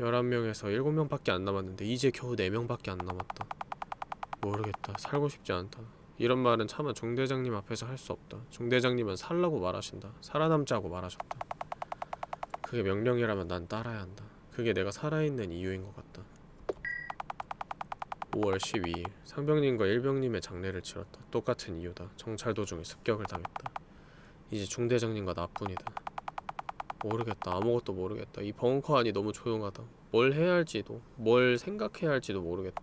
11명에서 7명밖에 안 남았는데 이제 겨우 4명밖에 안 남았다. 모르겠다. 살고 싶지 않다. 이런 말은 차마 중대장님 앞에서 할 수 없다. 중대장님은 살라고 말하신다. 살아남자고 말하셨다. 그게 명령이라면 난 따라야 한다. 그게 내가 살아있는 이유인 것 같다. 5월 12일 상병님과 일병님의 장례를 치렀다. 똑같은 이유다. 정찰 도중에 습격을 당했다. 이제 중대장님과 나뿐이다. 모르겠다. 아무것도 모르겠다. 이 벙커 안이 너무 조용하다. 뭘 해야 할지도, 뭘 생각해야 할지도 모르겠다.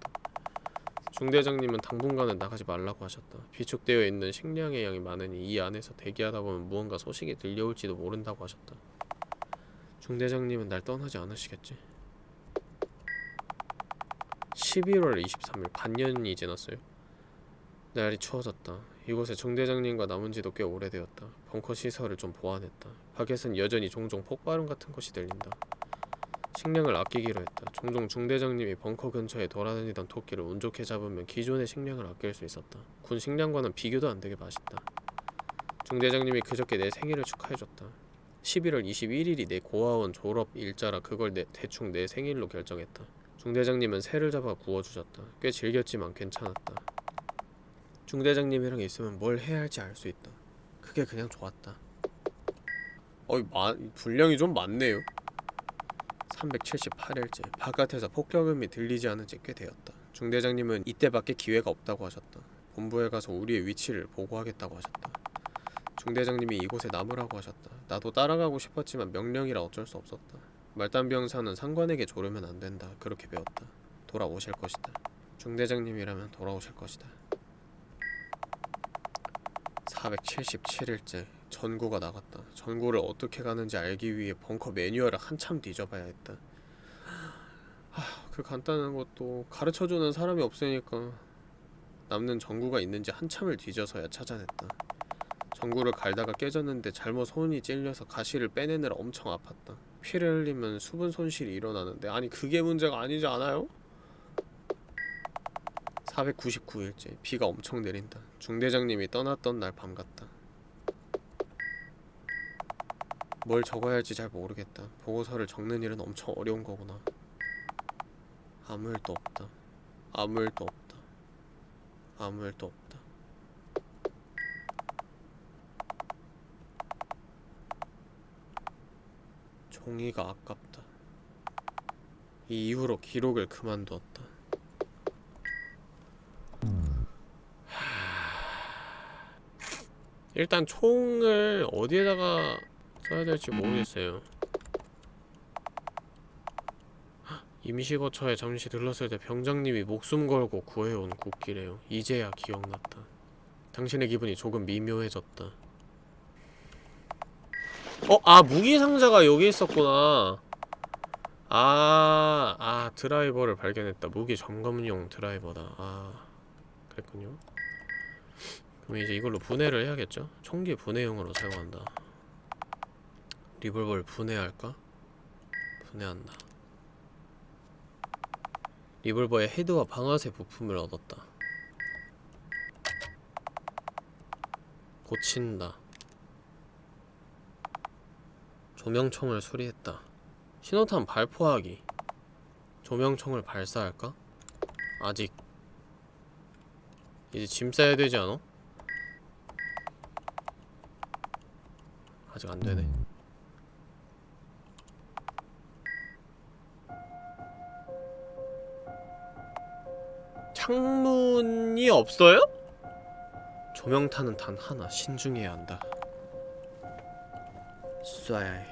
중대장님은 당분간은 나가지 말라고 하셨다. 비축되어 있는 식량의 양이 많으니 이 안에서 대기하다 보면 무언가 소식이 들려올지도 모른다고 하셨다. 중대장님은 날 떠나지 않으시겠지? 11월 23일 반년이 지났어요. 날이 추워졌다. 이곳에 중대장님과 남은 지도 꽤 오래되었다. 벙커 시설을 좀 보완했다. 밖에선 여전히 종종 폭발음 같은 것이 들린다. 식량을 아끼기로 했다. 종종 중대장님이 벙커 근처에 돌아다니던 토끼를 운 좋게 잡으면 기존의 식량을 아낄 수 있었다. 군 식량과는 비교도 안 되게 맛있다. 중대장님이 그저께 내 생일을 축하해줬다. 11월 21일이 내 고아원 졸업 일자라 그걸 내, 대충 내 생일로 결정했다. 중대장님은 새를 잡아 구워주셨다. 꽤 질겼지만 괜찮았다. 중대장님이랑 있으면 뭘 해야 할지 알 수 있다. 그게 그냥 좋았다. 어이 마, 분량이 좀 많네요. 378일째 바깥에서 폭격음이 들리지 않은 지 꽤 되었다. 중대장님은 이때밖에 기회가 없다고 하셨다. 본부에 가서 우리의 위치를 보고하겠다고 하셨다. 중대장님이 이곳에 남으라고 하셨다. 나도 따라가고 싶었지만 명령이라 어쩔 수 없었다. 말단병사는 상관에게 조르면 안 된다. 그렇게 배웠다. 돌아오실 것이다. 중대장님이라면 돌아오실 것이다. 477일째 전구가 나갔다. 전구를 어떻게 가는지 알기 위해 벙커 매뉴얼을 한참 뒤져봐야 했다. 하, 그 간단한 것도 가르쳐주는 사람이 없으니까 남는 전구가 있는지 한참을 뒤져서야 찾아냈다. 전구를 갈다가 깨졌는데 잘못 손이 찔려서 가시를 빼내느라 엄청 아팠다. 피를 흘리면 수분 손실이 일어나는데 아니 그게 문제가 아니지 않아요? 499일째 비가 엄청 내린다. 중대장님이 떠났던 날 밤 같다. 뭘 적어야 할지 잘 모르겠다. 보고서를 적는 일은 엄청 어려운 거구나. 아무 일도 없다. 아무 일도 없다. 아무 일도 없다. 종이가 아깝다. 이 이후로 기록을 그만두었다. 일단 총을 어디에다가 써야 될지 모르겠어요. 임시거처에 잠시 들렀을 때 병장님이 목숨 걸고 구해온 국기래요. 이제야 기억났다. 당신의 기분이 조금 미묘해졌다. 어, 아 무기 상자가 여기 있었구나. 아, 아 드라이버를 발견했다. 무기 점검용 드라이버다. 아, 그랬군요. 그럼 이제 이걸로 분해를 해야겠죠? 총기 분해용으로 사용한다. 리볼버를 분해할까? 분해한다. 리볼버의 헤드와 방아쇠 부품을 얻었다. 고친다. 조명총을 수리했다. 신호탄 발포하기. 조명총을 발사할까? 아직. 이제 짐 싸야 되지 않아? 아직 안 되네. 창문이 없어요? 조명탄은 단 하나 신중해야 한다. 쏴야 해.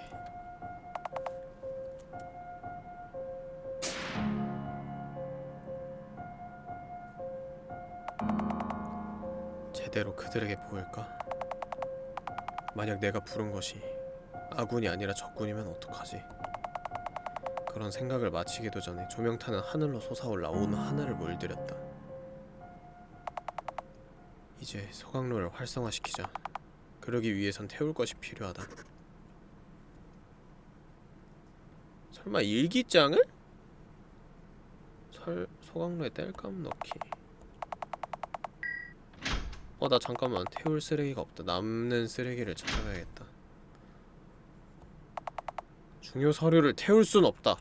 제대로 그들에게 보일까? 만약 내가 부른 것이 아군이 아니라 적군이면 어떡하지? 그런 생각을 마치기도 전에 조명탄은 하늘로 솟아올라 온 하늘을 물들였다. 이제 소각로를 활성화시키자. 그러기 위해선 태울 것이 필요하다. 설마 일기장을? 설 소각로에 땔감 넣기. 어 나 잠깐만 태울 쓰레기가 없다. 남는 쓰레기를 찾아가야겠다. 중요 서류를 태울 순 없다.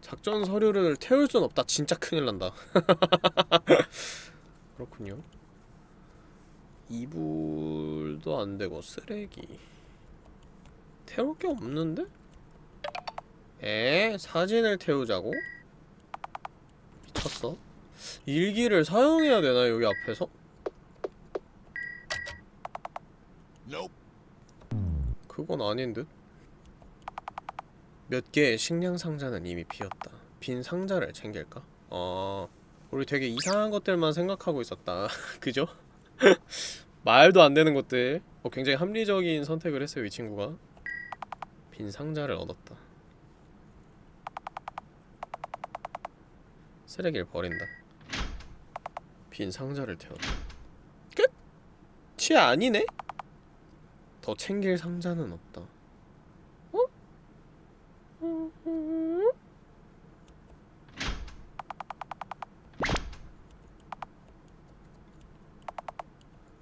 작전 서류를 태울 순 없다. 진짜 큰일 난다. [laughs] 그렇군요. 이불도 안 되고 쓰레기. 태울 게 없는데? 에? 사진을 태우자고? 미쳤어? 일기를 사용해야 되나 여기 앞에서? 그건 아닌 듯? 몇 개의 식량 상자는 이미 비었다. 빈 상자를 챙길까? 아, 우리 되게 이상한 것들만 생각하고 있었다. [laughs] 그죠? [laughs] 말도 안 되는 것들. 어, 굉장히 합리적인 선택을 했어요, 이 친구가. 빈 상자를 얻었다. 쓰레기를 버린다. 빈 상자를 태웠다. 끝이 아니네? 더 챙길 상자는 없다. 어?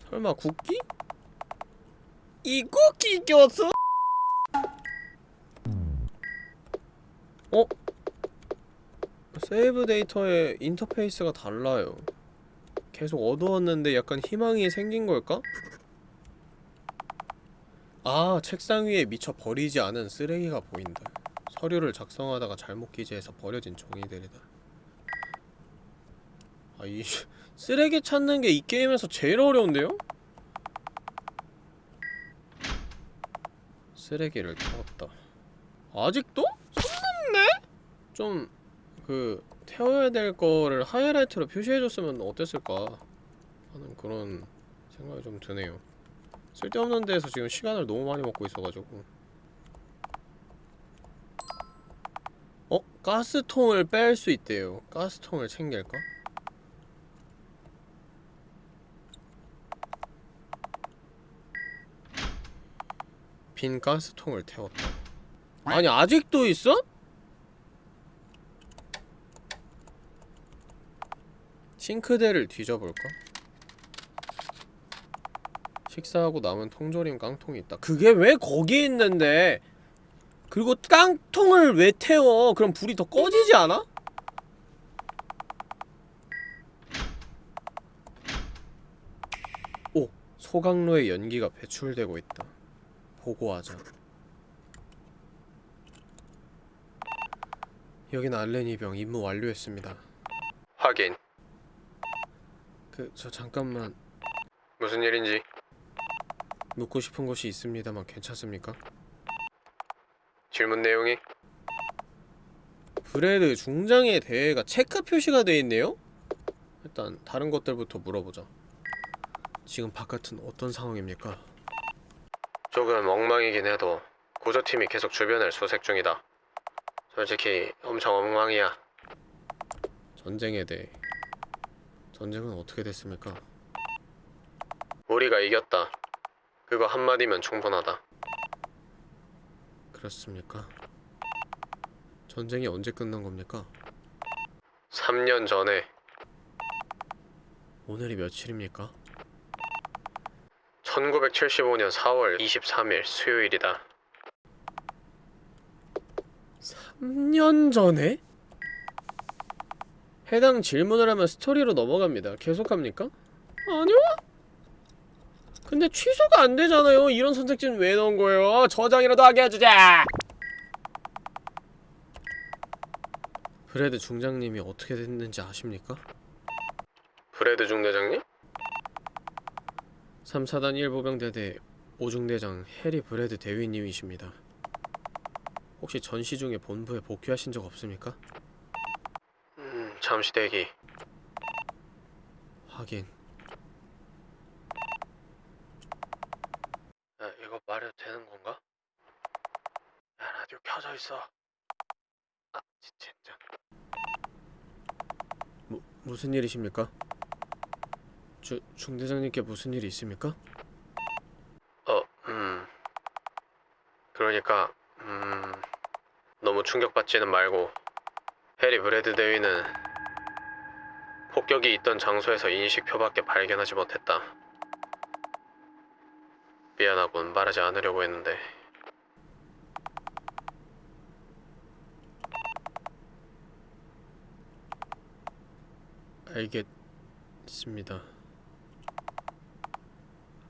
설마 국기? 이 쿠키 꼈어? 어? 세이브 데이터의 인터페이스가 달라요. 계속 어두웠는데 약간 희망이 생긴 걸까? 아, 책상 위에 미처 버리지 않은 쓰레기가 보인다. 서류를 작성하다가 잘못 기재해서 버려진 종이들이다. 아, 이 [laughs] 쓰레기 찾는 게 이 게임에서 제일 어려운데요? 쓰레기를 태웠다. 아직도? 손 넘네? 좀, 그, 태워야 될 거를 하이라이트로 표시해줬으면 어땠을까 하는 그런 생각이 좀 드네요. 쓸데없는 데에서 지금 시간을 너무 많이 먹고 있어가지고 어? 가스통을 뺄 수 있대요 가스통을 챙길까? 빈 가스통을 태웠다 아니 아직도 있어? 싱크대를 뒤져볼까? 식사하고 남은 통조림 깡통이 있다. 그게 왜 거기 있는데? 그리고 깡통을 왜 태워? 그럼 불이 더 꺼지지 않아? 오! 소각로에 연기가 배출되고 있다. 보고하자. 여긴 알렌 이병 임무 완료했습니다. 확인. 그, 저 잠깐만 무슨 일인지 묻고 싶은 것이 있습니다만 괜찮습니까? 질문 내용이? 브레드 중장의 대회가 체크 표시가 돼 있네요? 일단 다른 것들부터 물어보자. 지금 바깥은 어떤 상황입니까? 조금 엉망이긴 해도 구조팀이 계속 주변을 수색 중이다. 솔직히 엄청 엉망이야. 전쟁에 대해 전쟁은 어떻게 됐습니까? 우리가 이겼다. 그거 한마디면 충분하다 그렇습니까? 전쟁이 언제 끝난 겁니까? 3년 전에 오늘이 며칠입니까? 1975년 4월 23일 수요일이다 3년 전에? 해당 질문을 하면 스토리로 넘어갑니다 계속합니까? 아니요? 근데 취소가 안 되잖아요. 이런 선택지는 왜 넣은 거예요? 저장이라도 하게 해주자! 브레드 중장님이 어떻게 됐는지 아십니까? 브레드 중대장님? 3사단 1보병대대 5중대장 해리 브레드 대위님이십니다. 혹시 전시 중에 본부에 복귀하신 적 없습니까? 음, 잠시 대기. 하긴. 야, 이거 말해도 되는 건가? 야, 있어. 아, 진짜. 무, 무슨 일이십니까? 주, 중대장님께 무슨 일이 있습니까? 어, 음. 그러니까, 음. 너무 충격받지는 말고, 해리 브레드 대위는 폭격이 있던 장소에서 인식표밖에 발견하지 못했다. 미안하군, 말하지 않으려고 했는데. 알겠습니다.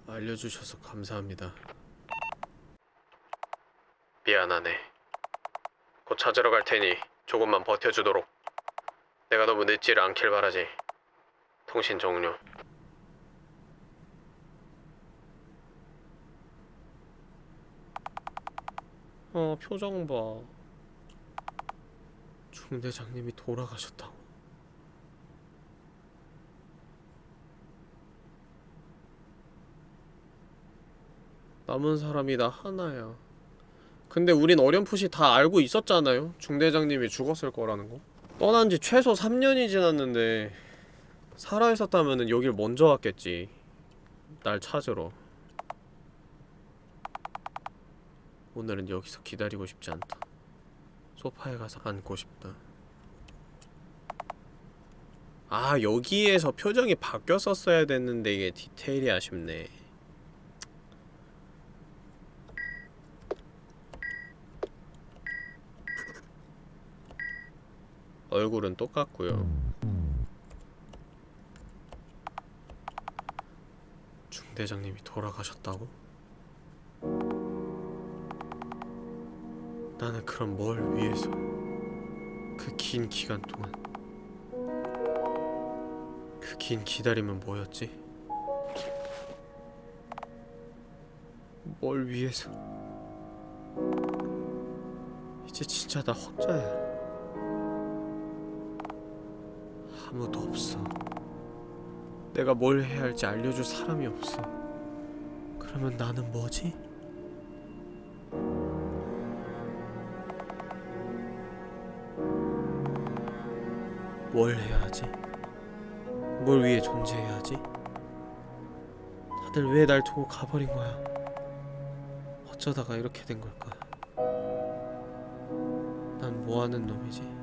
알려주셔서 감사합니다. 미안하네. 곧 찾으러 갈 테니 조금만 버텨주도록. 내가 너무 늦지를 않길 바라지. 통신 종료. 어, 표정 봐. 중대장님이 돌아가셨다고. 남은 사람이 나 하나야. 근데 우린 어렴풋이 다 알고 있었잖아요. 중대장님이 죽었을 거라는 거. 떠난 지 최소 3년이 지났는데 살아있었다면 여길 먼저 왔겠지. 날 찾으러. 오늘은 여기서 기다리고 싶지 않다. 소파에 가서 앉고 싶다. 아 여기에서 표정이 바뀌었었어야 됐는데 이게 디테일이 아쉽네. 얼굴은 똑같고요. 중대장님이 돌아가셨다고? 나는 그럼 뭘 위해서 그 긴 기간 동안 그 긴 기다림은 뭐였지? 뭘 위해서 이제 진짜 나 혼자야 아무도 없어. 내가 뭘 해야 할지 알려줄 사람이 없어. 그러면 나는 뭐지? 뭘 해야 하지? 뭘 위해 존재해야 하지? 다들 왜 날 두고 가버린 거야? 어쩌다가 이렇게 된 걸까? 난 뭐하는 놈이지?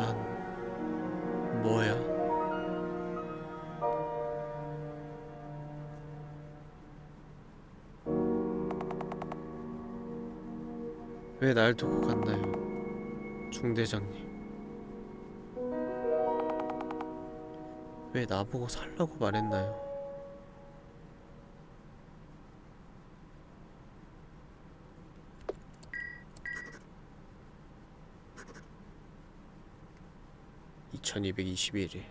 난 뭐야? 왜 날 두고 갔나요? 중대장님. 왜 나보고 살라고 말했나요? (2221일)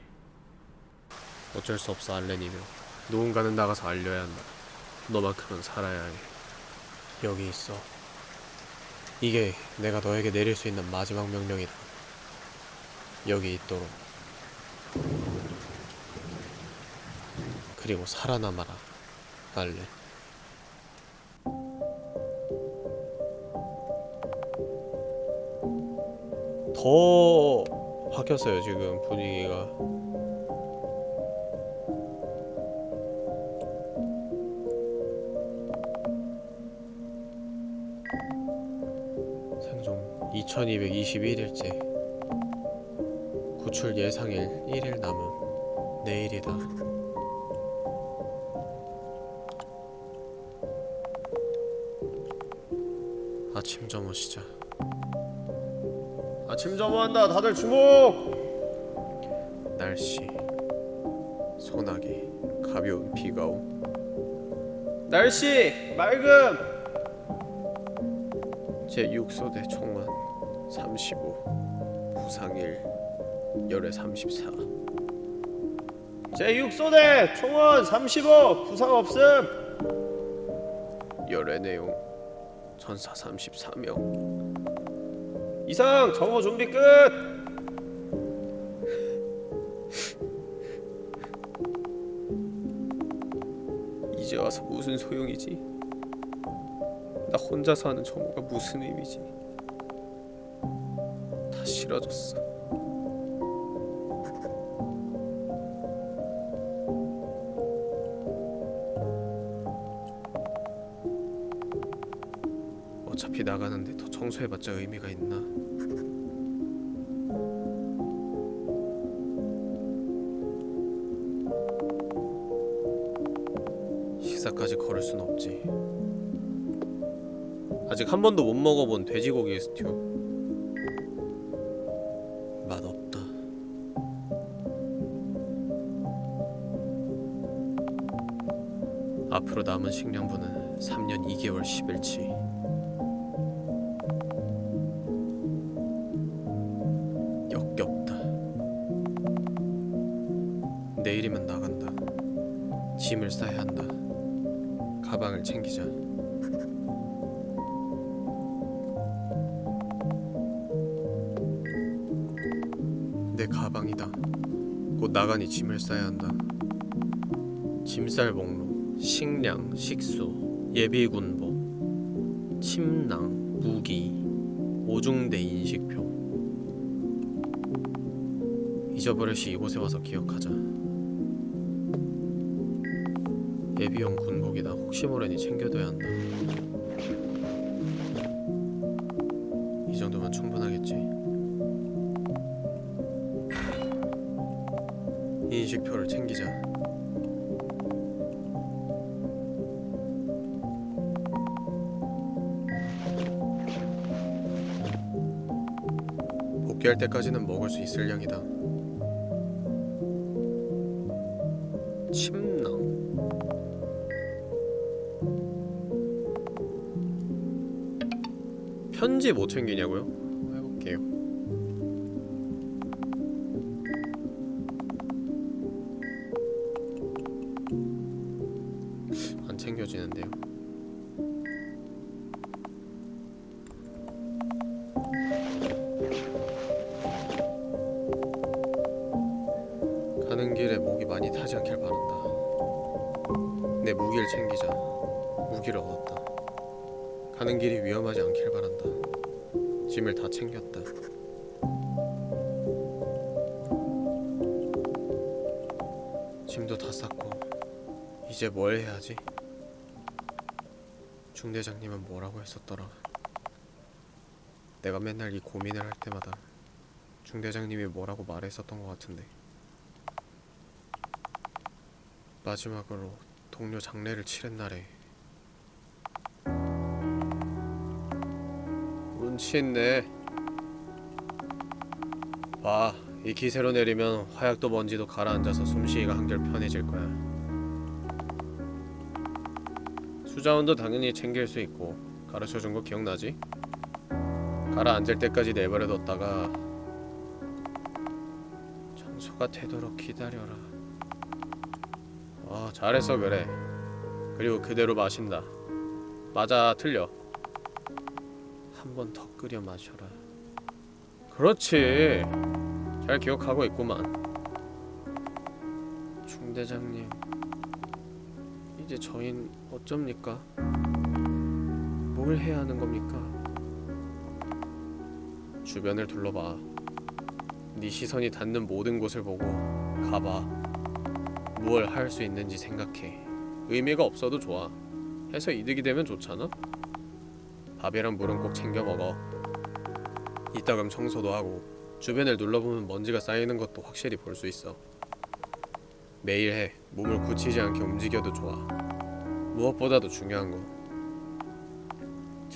어쩔 수 없어 알렌이며 누군가는 나가서 알려야 한다. 너만큼은 살아야 해. 여기 있어. 이게 내가 너에게 내릴 수 있는 마지막 명령이다. 여기 있도록. 그리고 살아남아라 알렌 더 바뀌었어요 지금 분위기가. 생존 2221일째. 구출 예상일 1일 남음. 내일이다. 아침 점호 시작 아침 점호한다. 다들 주목. 날씨. 소나기. 가벼운 비가 옴 날씨. 맑음. 제6소대 총원 35 부상 1 열애 34 제6소대 총원 35 부상 없음. 열애 내용 전사 34명 이상 점호 준비 끝! 이제 와서 무슨 소용이지? 나 혼자 사는 점호가 무슨 의미지? 다 싫어졌어. 어차피 나가는데 더 청소해봤자 의미가 있나? 아직 한 번도 못 먹어본 돼지고기 스튜. 맛 없다. 앞으로 남은 식량분은 3년 2개월 10일치. 짐을 싸야 한다. 짐쌀 목록, 식량, 식수, 예비군복, 침낭, 무기, 오중대 인식표. 잊어버릇이 이곳에 와서 기억하자. 예비용 군복이다. 혹시 모르니 챙겨둬야 한다. 이 정도면 충분 복귀할 때까지는 먹을 수 있을 양이다. 침낭. 편지 못 챙기냐고요? 했었더라? 내가 맨날 이 고민을 할 때마다 중대장님이 뭐라고 말했었던 것 같은데 마지막으로 동료 장례를 치른 날에 운치 있네. 봐, 이 기세로 내리면 화약도 먼지도 가라앉아서 숨쉬기가 한결 편해질 거야. 수자원도 당연히 챙길 수 있고 가르쳐준 거 기억나지? 가라앉을 때까지 내버려뒀다가 청소가 되도록 기다려라. 아, 잘했어 그래. 그리고 그대로 마신다. 맞아, 틀려. 한 번 더 끓여 마셔라. 그렇지. 잘 기억하고 있구만. 중대장님, 이제 저흰 어쩝니까? 뭘 해야 하는 겁니까? 주변을 둘러봐. 네 시선이 닿는 모든 곳을 보고 가봐. 무얼 할 수 있는지 생각해. 의미가 없어도 좋아. 해서 이득이 되면 좋잖아. 밥이랑 물은 꼭 챙겨 먹어. 이따금 청소도 하고 주변을 눌러보면 먼지가 쌓이는 것도 확실히 볼 수 있어. 매일 해. 몸을 굳히지 않게 움직여도 좋아. 무엇보다도 중요한 거.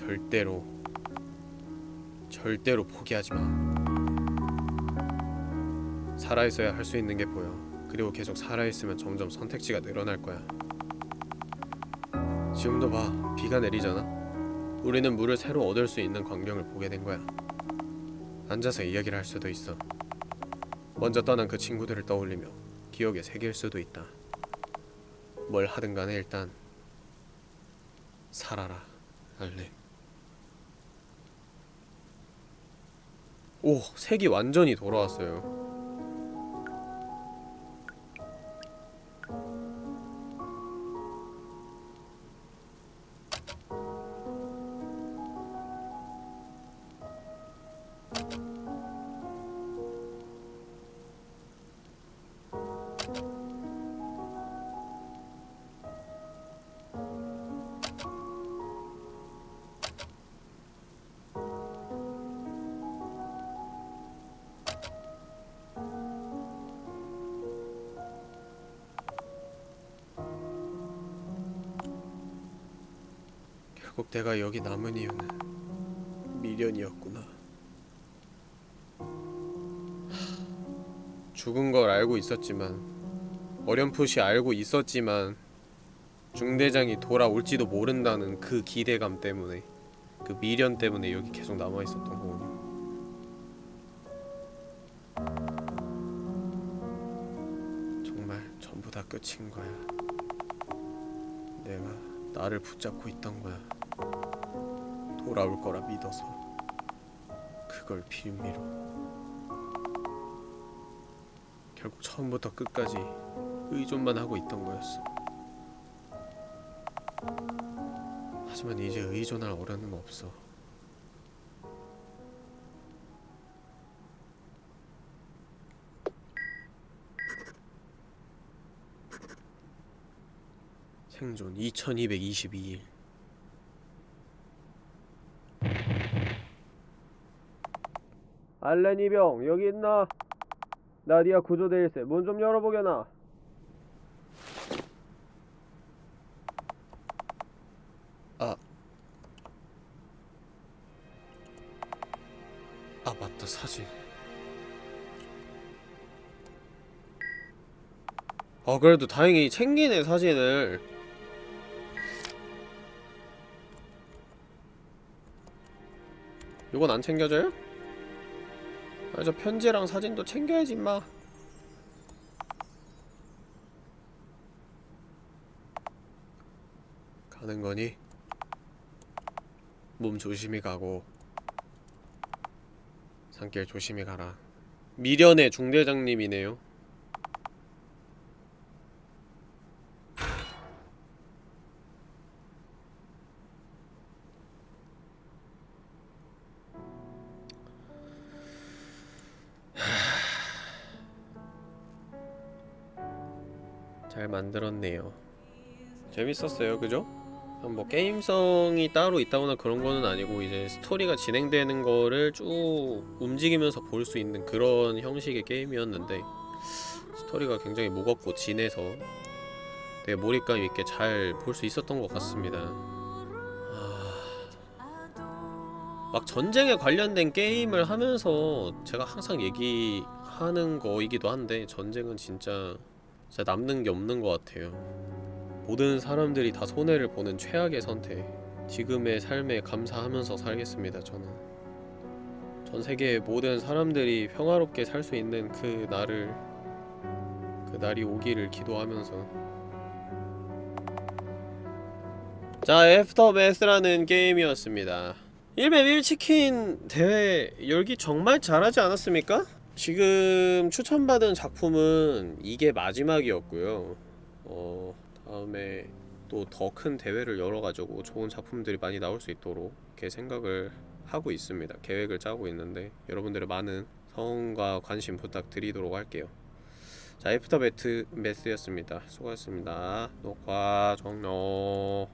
절대로 절대로 포기하지 마. 살아있어야 할 수 있는 게 보여. 그리고 계속 살아있으면 점점 선택지가 늘어날 거야. 지금도 봐. 비가 내리잖아. 우리는 물을 새로 얻을 수 있는 광경을 보게 된 거야. 앉아서 이야기를 할 수도 있어. 먼저 떠난 그 친구들을 떠올리며 기억에 새길 수도 있다. 뭘 하든 간에 일단 살아라, 알림. 오, 색이 완전히 돌아왔어요. 결국 내가 여기 남은 이유는 미련이었구나. 하, 죽은 걸 알고 있었지만 어렴풋이 알고 있었지만 중대장이 돌아올지도 모른다는 그 기대감 때문에 그 미련 때문에 여기 계속 남아 있었던 거군요. 정말 전부 다 끝인 거야. 내가 나를 붙잡고 있던 거야. 돌아올 거라 믿어서 그걸 빌미로 결국 처음부터 끝까지 의존만 하고 있던 거였어. 하지만 이제 의존할 어른은 없어. 생존 2222일 알렌 이병 여기 있나? 나디아 구조대 일세 문 좀 열어보게나 아. 아 맞다 사진 아 그래도 다행히 챙기네 사진을 이건 안 챙겨져요? 아, 저 편지랑 사진도 챙겨야지 임마. 가는 거니? 몸 조심히 가고 산길 조심히 가라. 미련의 중대장님이네요 재밌었어요, 그죠? 뭐 게임성이 따로 있다거나 그런 거는 아니고 이제 스토리가 진행되는 거를 쭉 움직이면서 볼 수 있는 그런 형식의 게임이었는데 스토리가 굉장히 무겁고 진해서 되게 몰입감 있게 잘 볼 수 있었던 것 같습니다. 아... 막 전쟁에 관련된 게임을 하면서 제가 항상 얘기하는 거이기도 한데 전쟁은 진짜 진짜 남는 게 없는 것 같아요. 모든 사람들이 다 손해를 보는 최악의 선택. 지금의 삶에 감사하면서 살겠습니다. 저는 전 세계의 모든 사람들이 평화롭게 살 수 있는 그 날을 그 날이 오기를 기도하면서 자, 애프터매스라는 게임이었습니다. 1맵 1치킨 대회 열기 정말 잘하지 않았습니까? 지금 추천받은 작품은 이게 마지막이었고요. 어, 다음에 또 더 큰 대회를 열어가지고 좋은 작품들이 많이 나올 수 있도록 이렇게 생각을 하고 있습니다. 계획을 짜고 있는데 여러분들의 많은 성원과 관심 부탁드리도록 할게요. 자, Aftermath였습니다. 수고하셨습니다. 녹화 종료.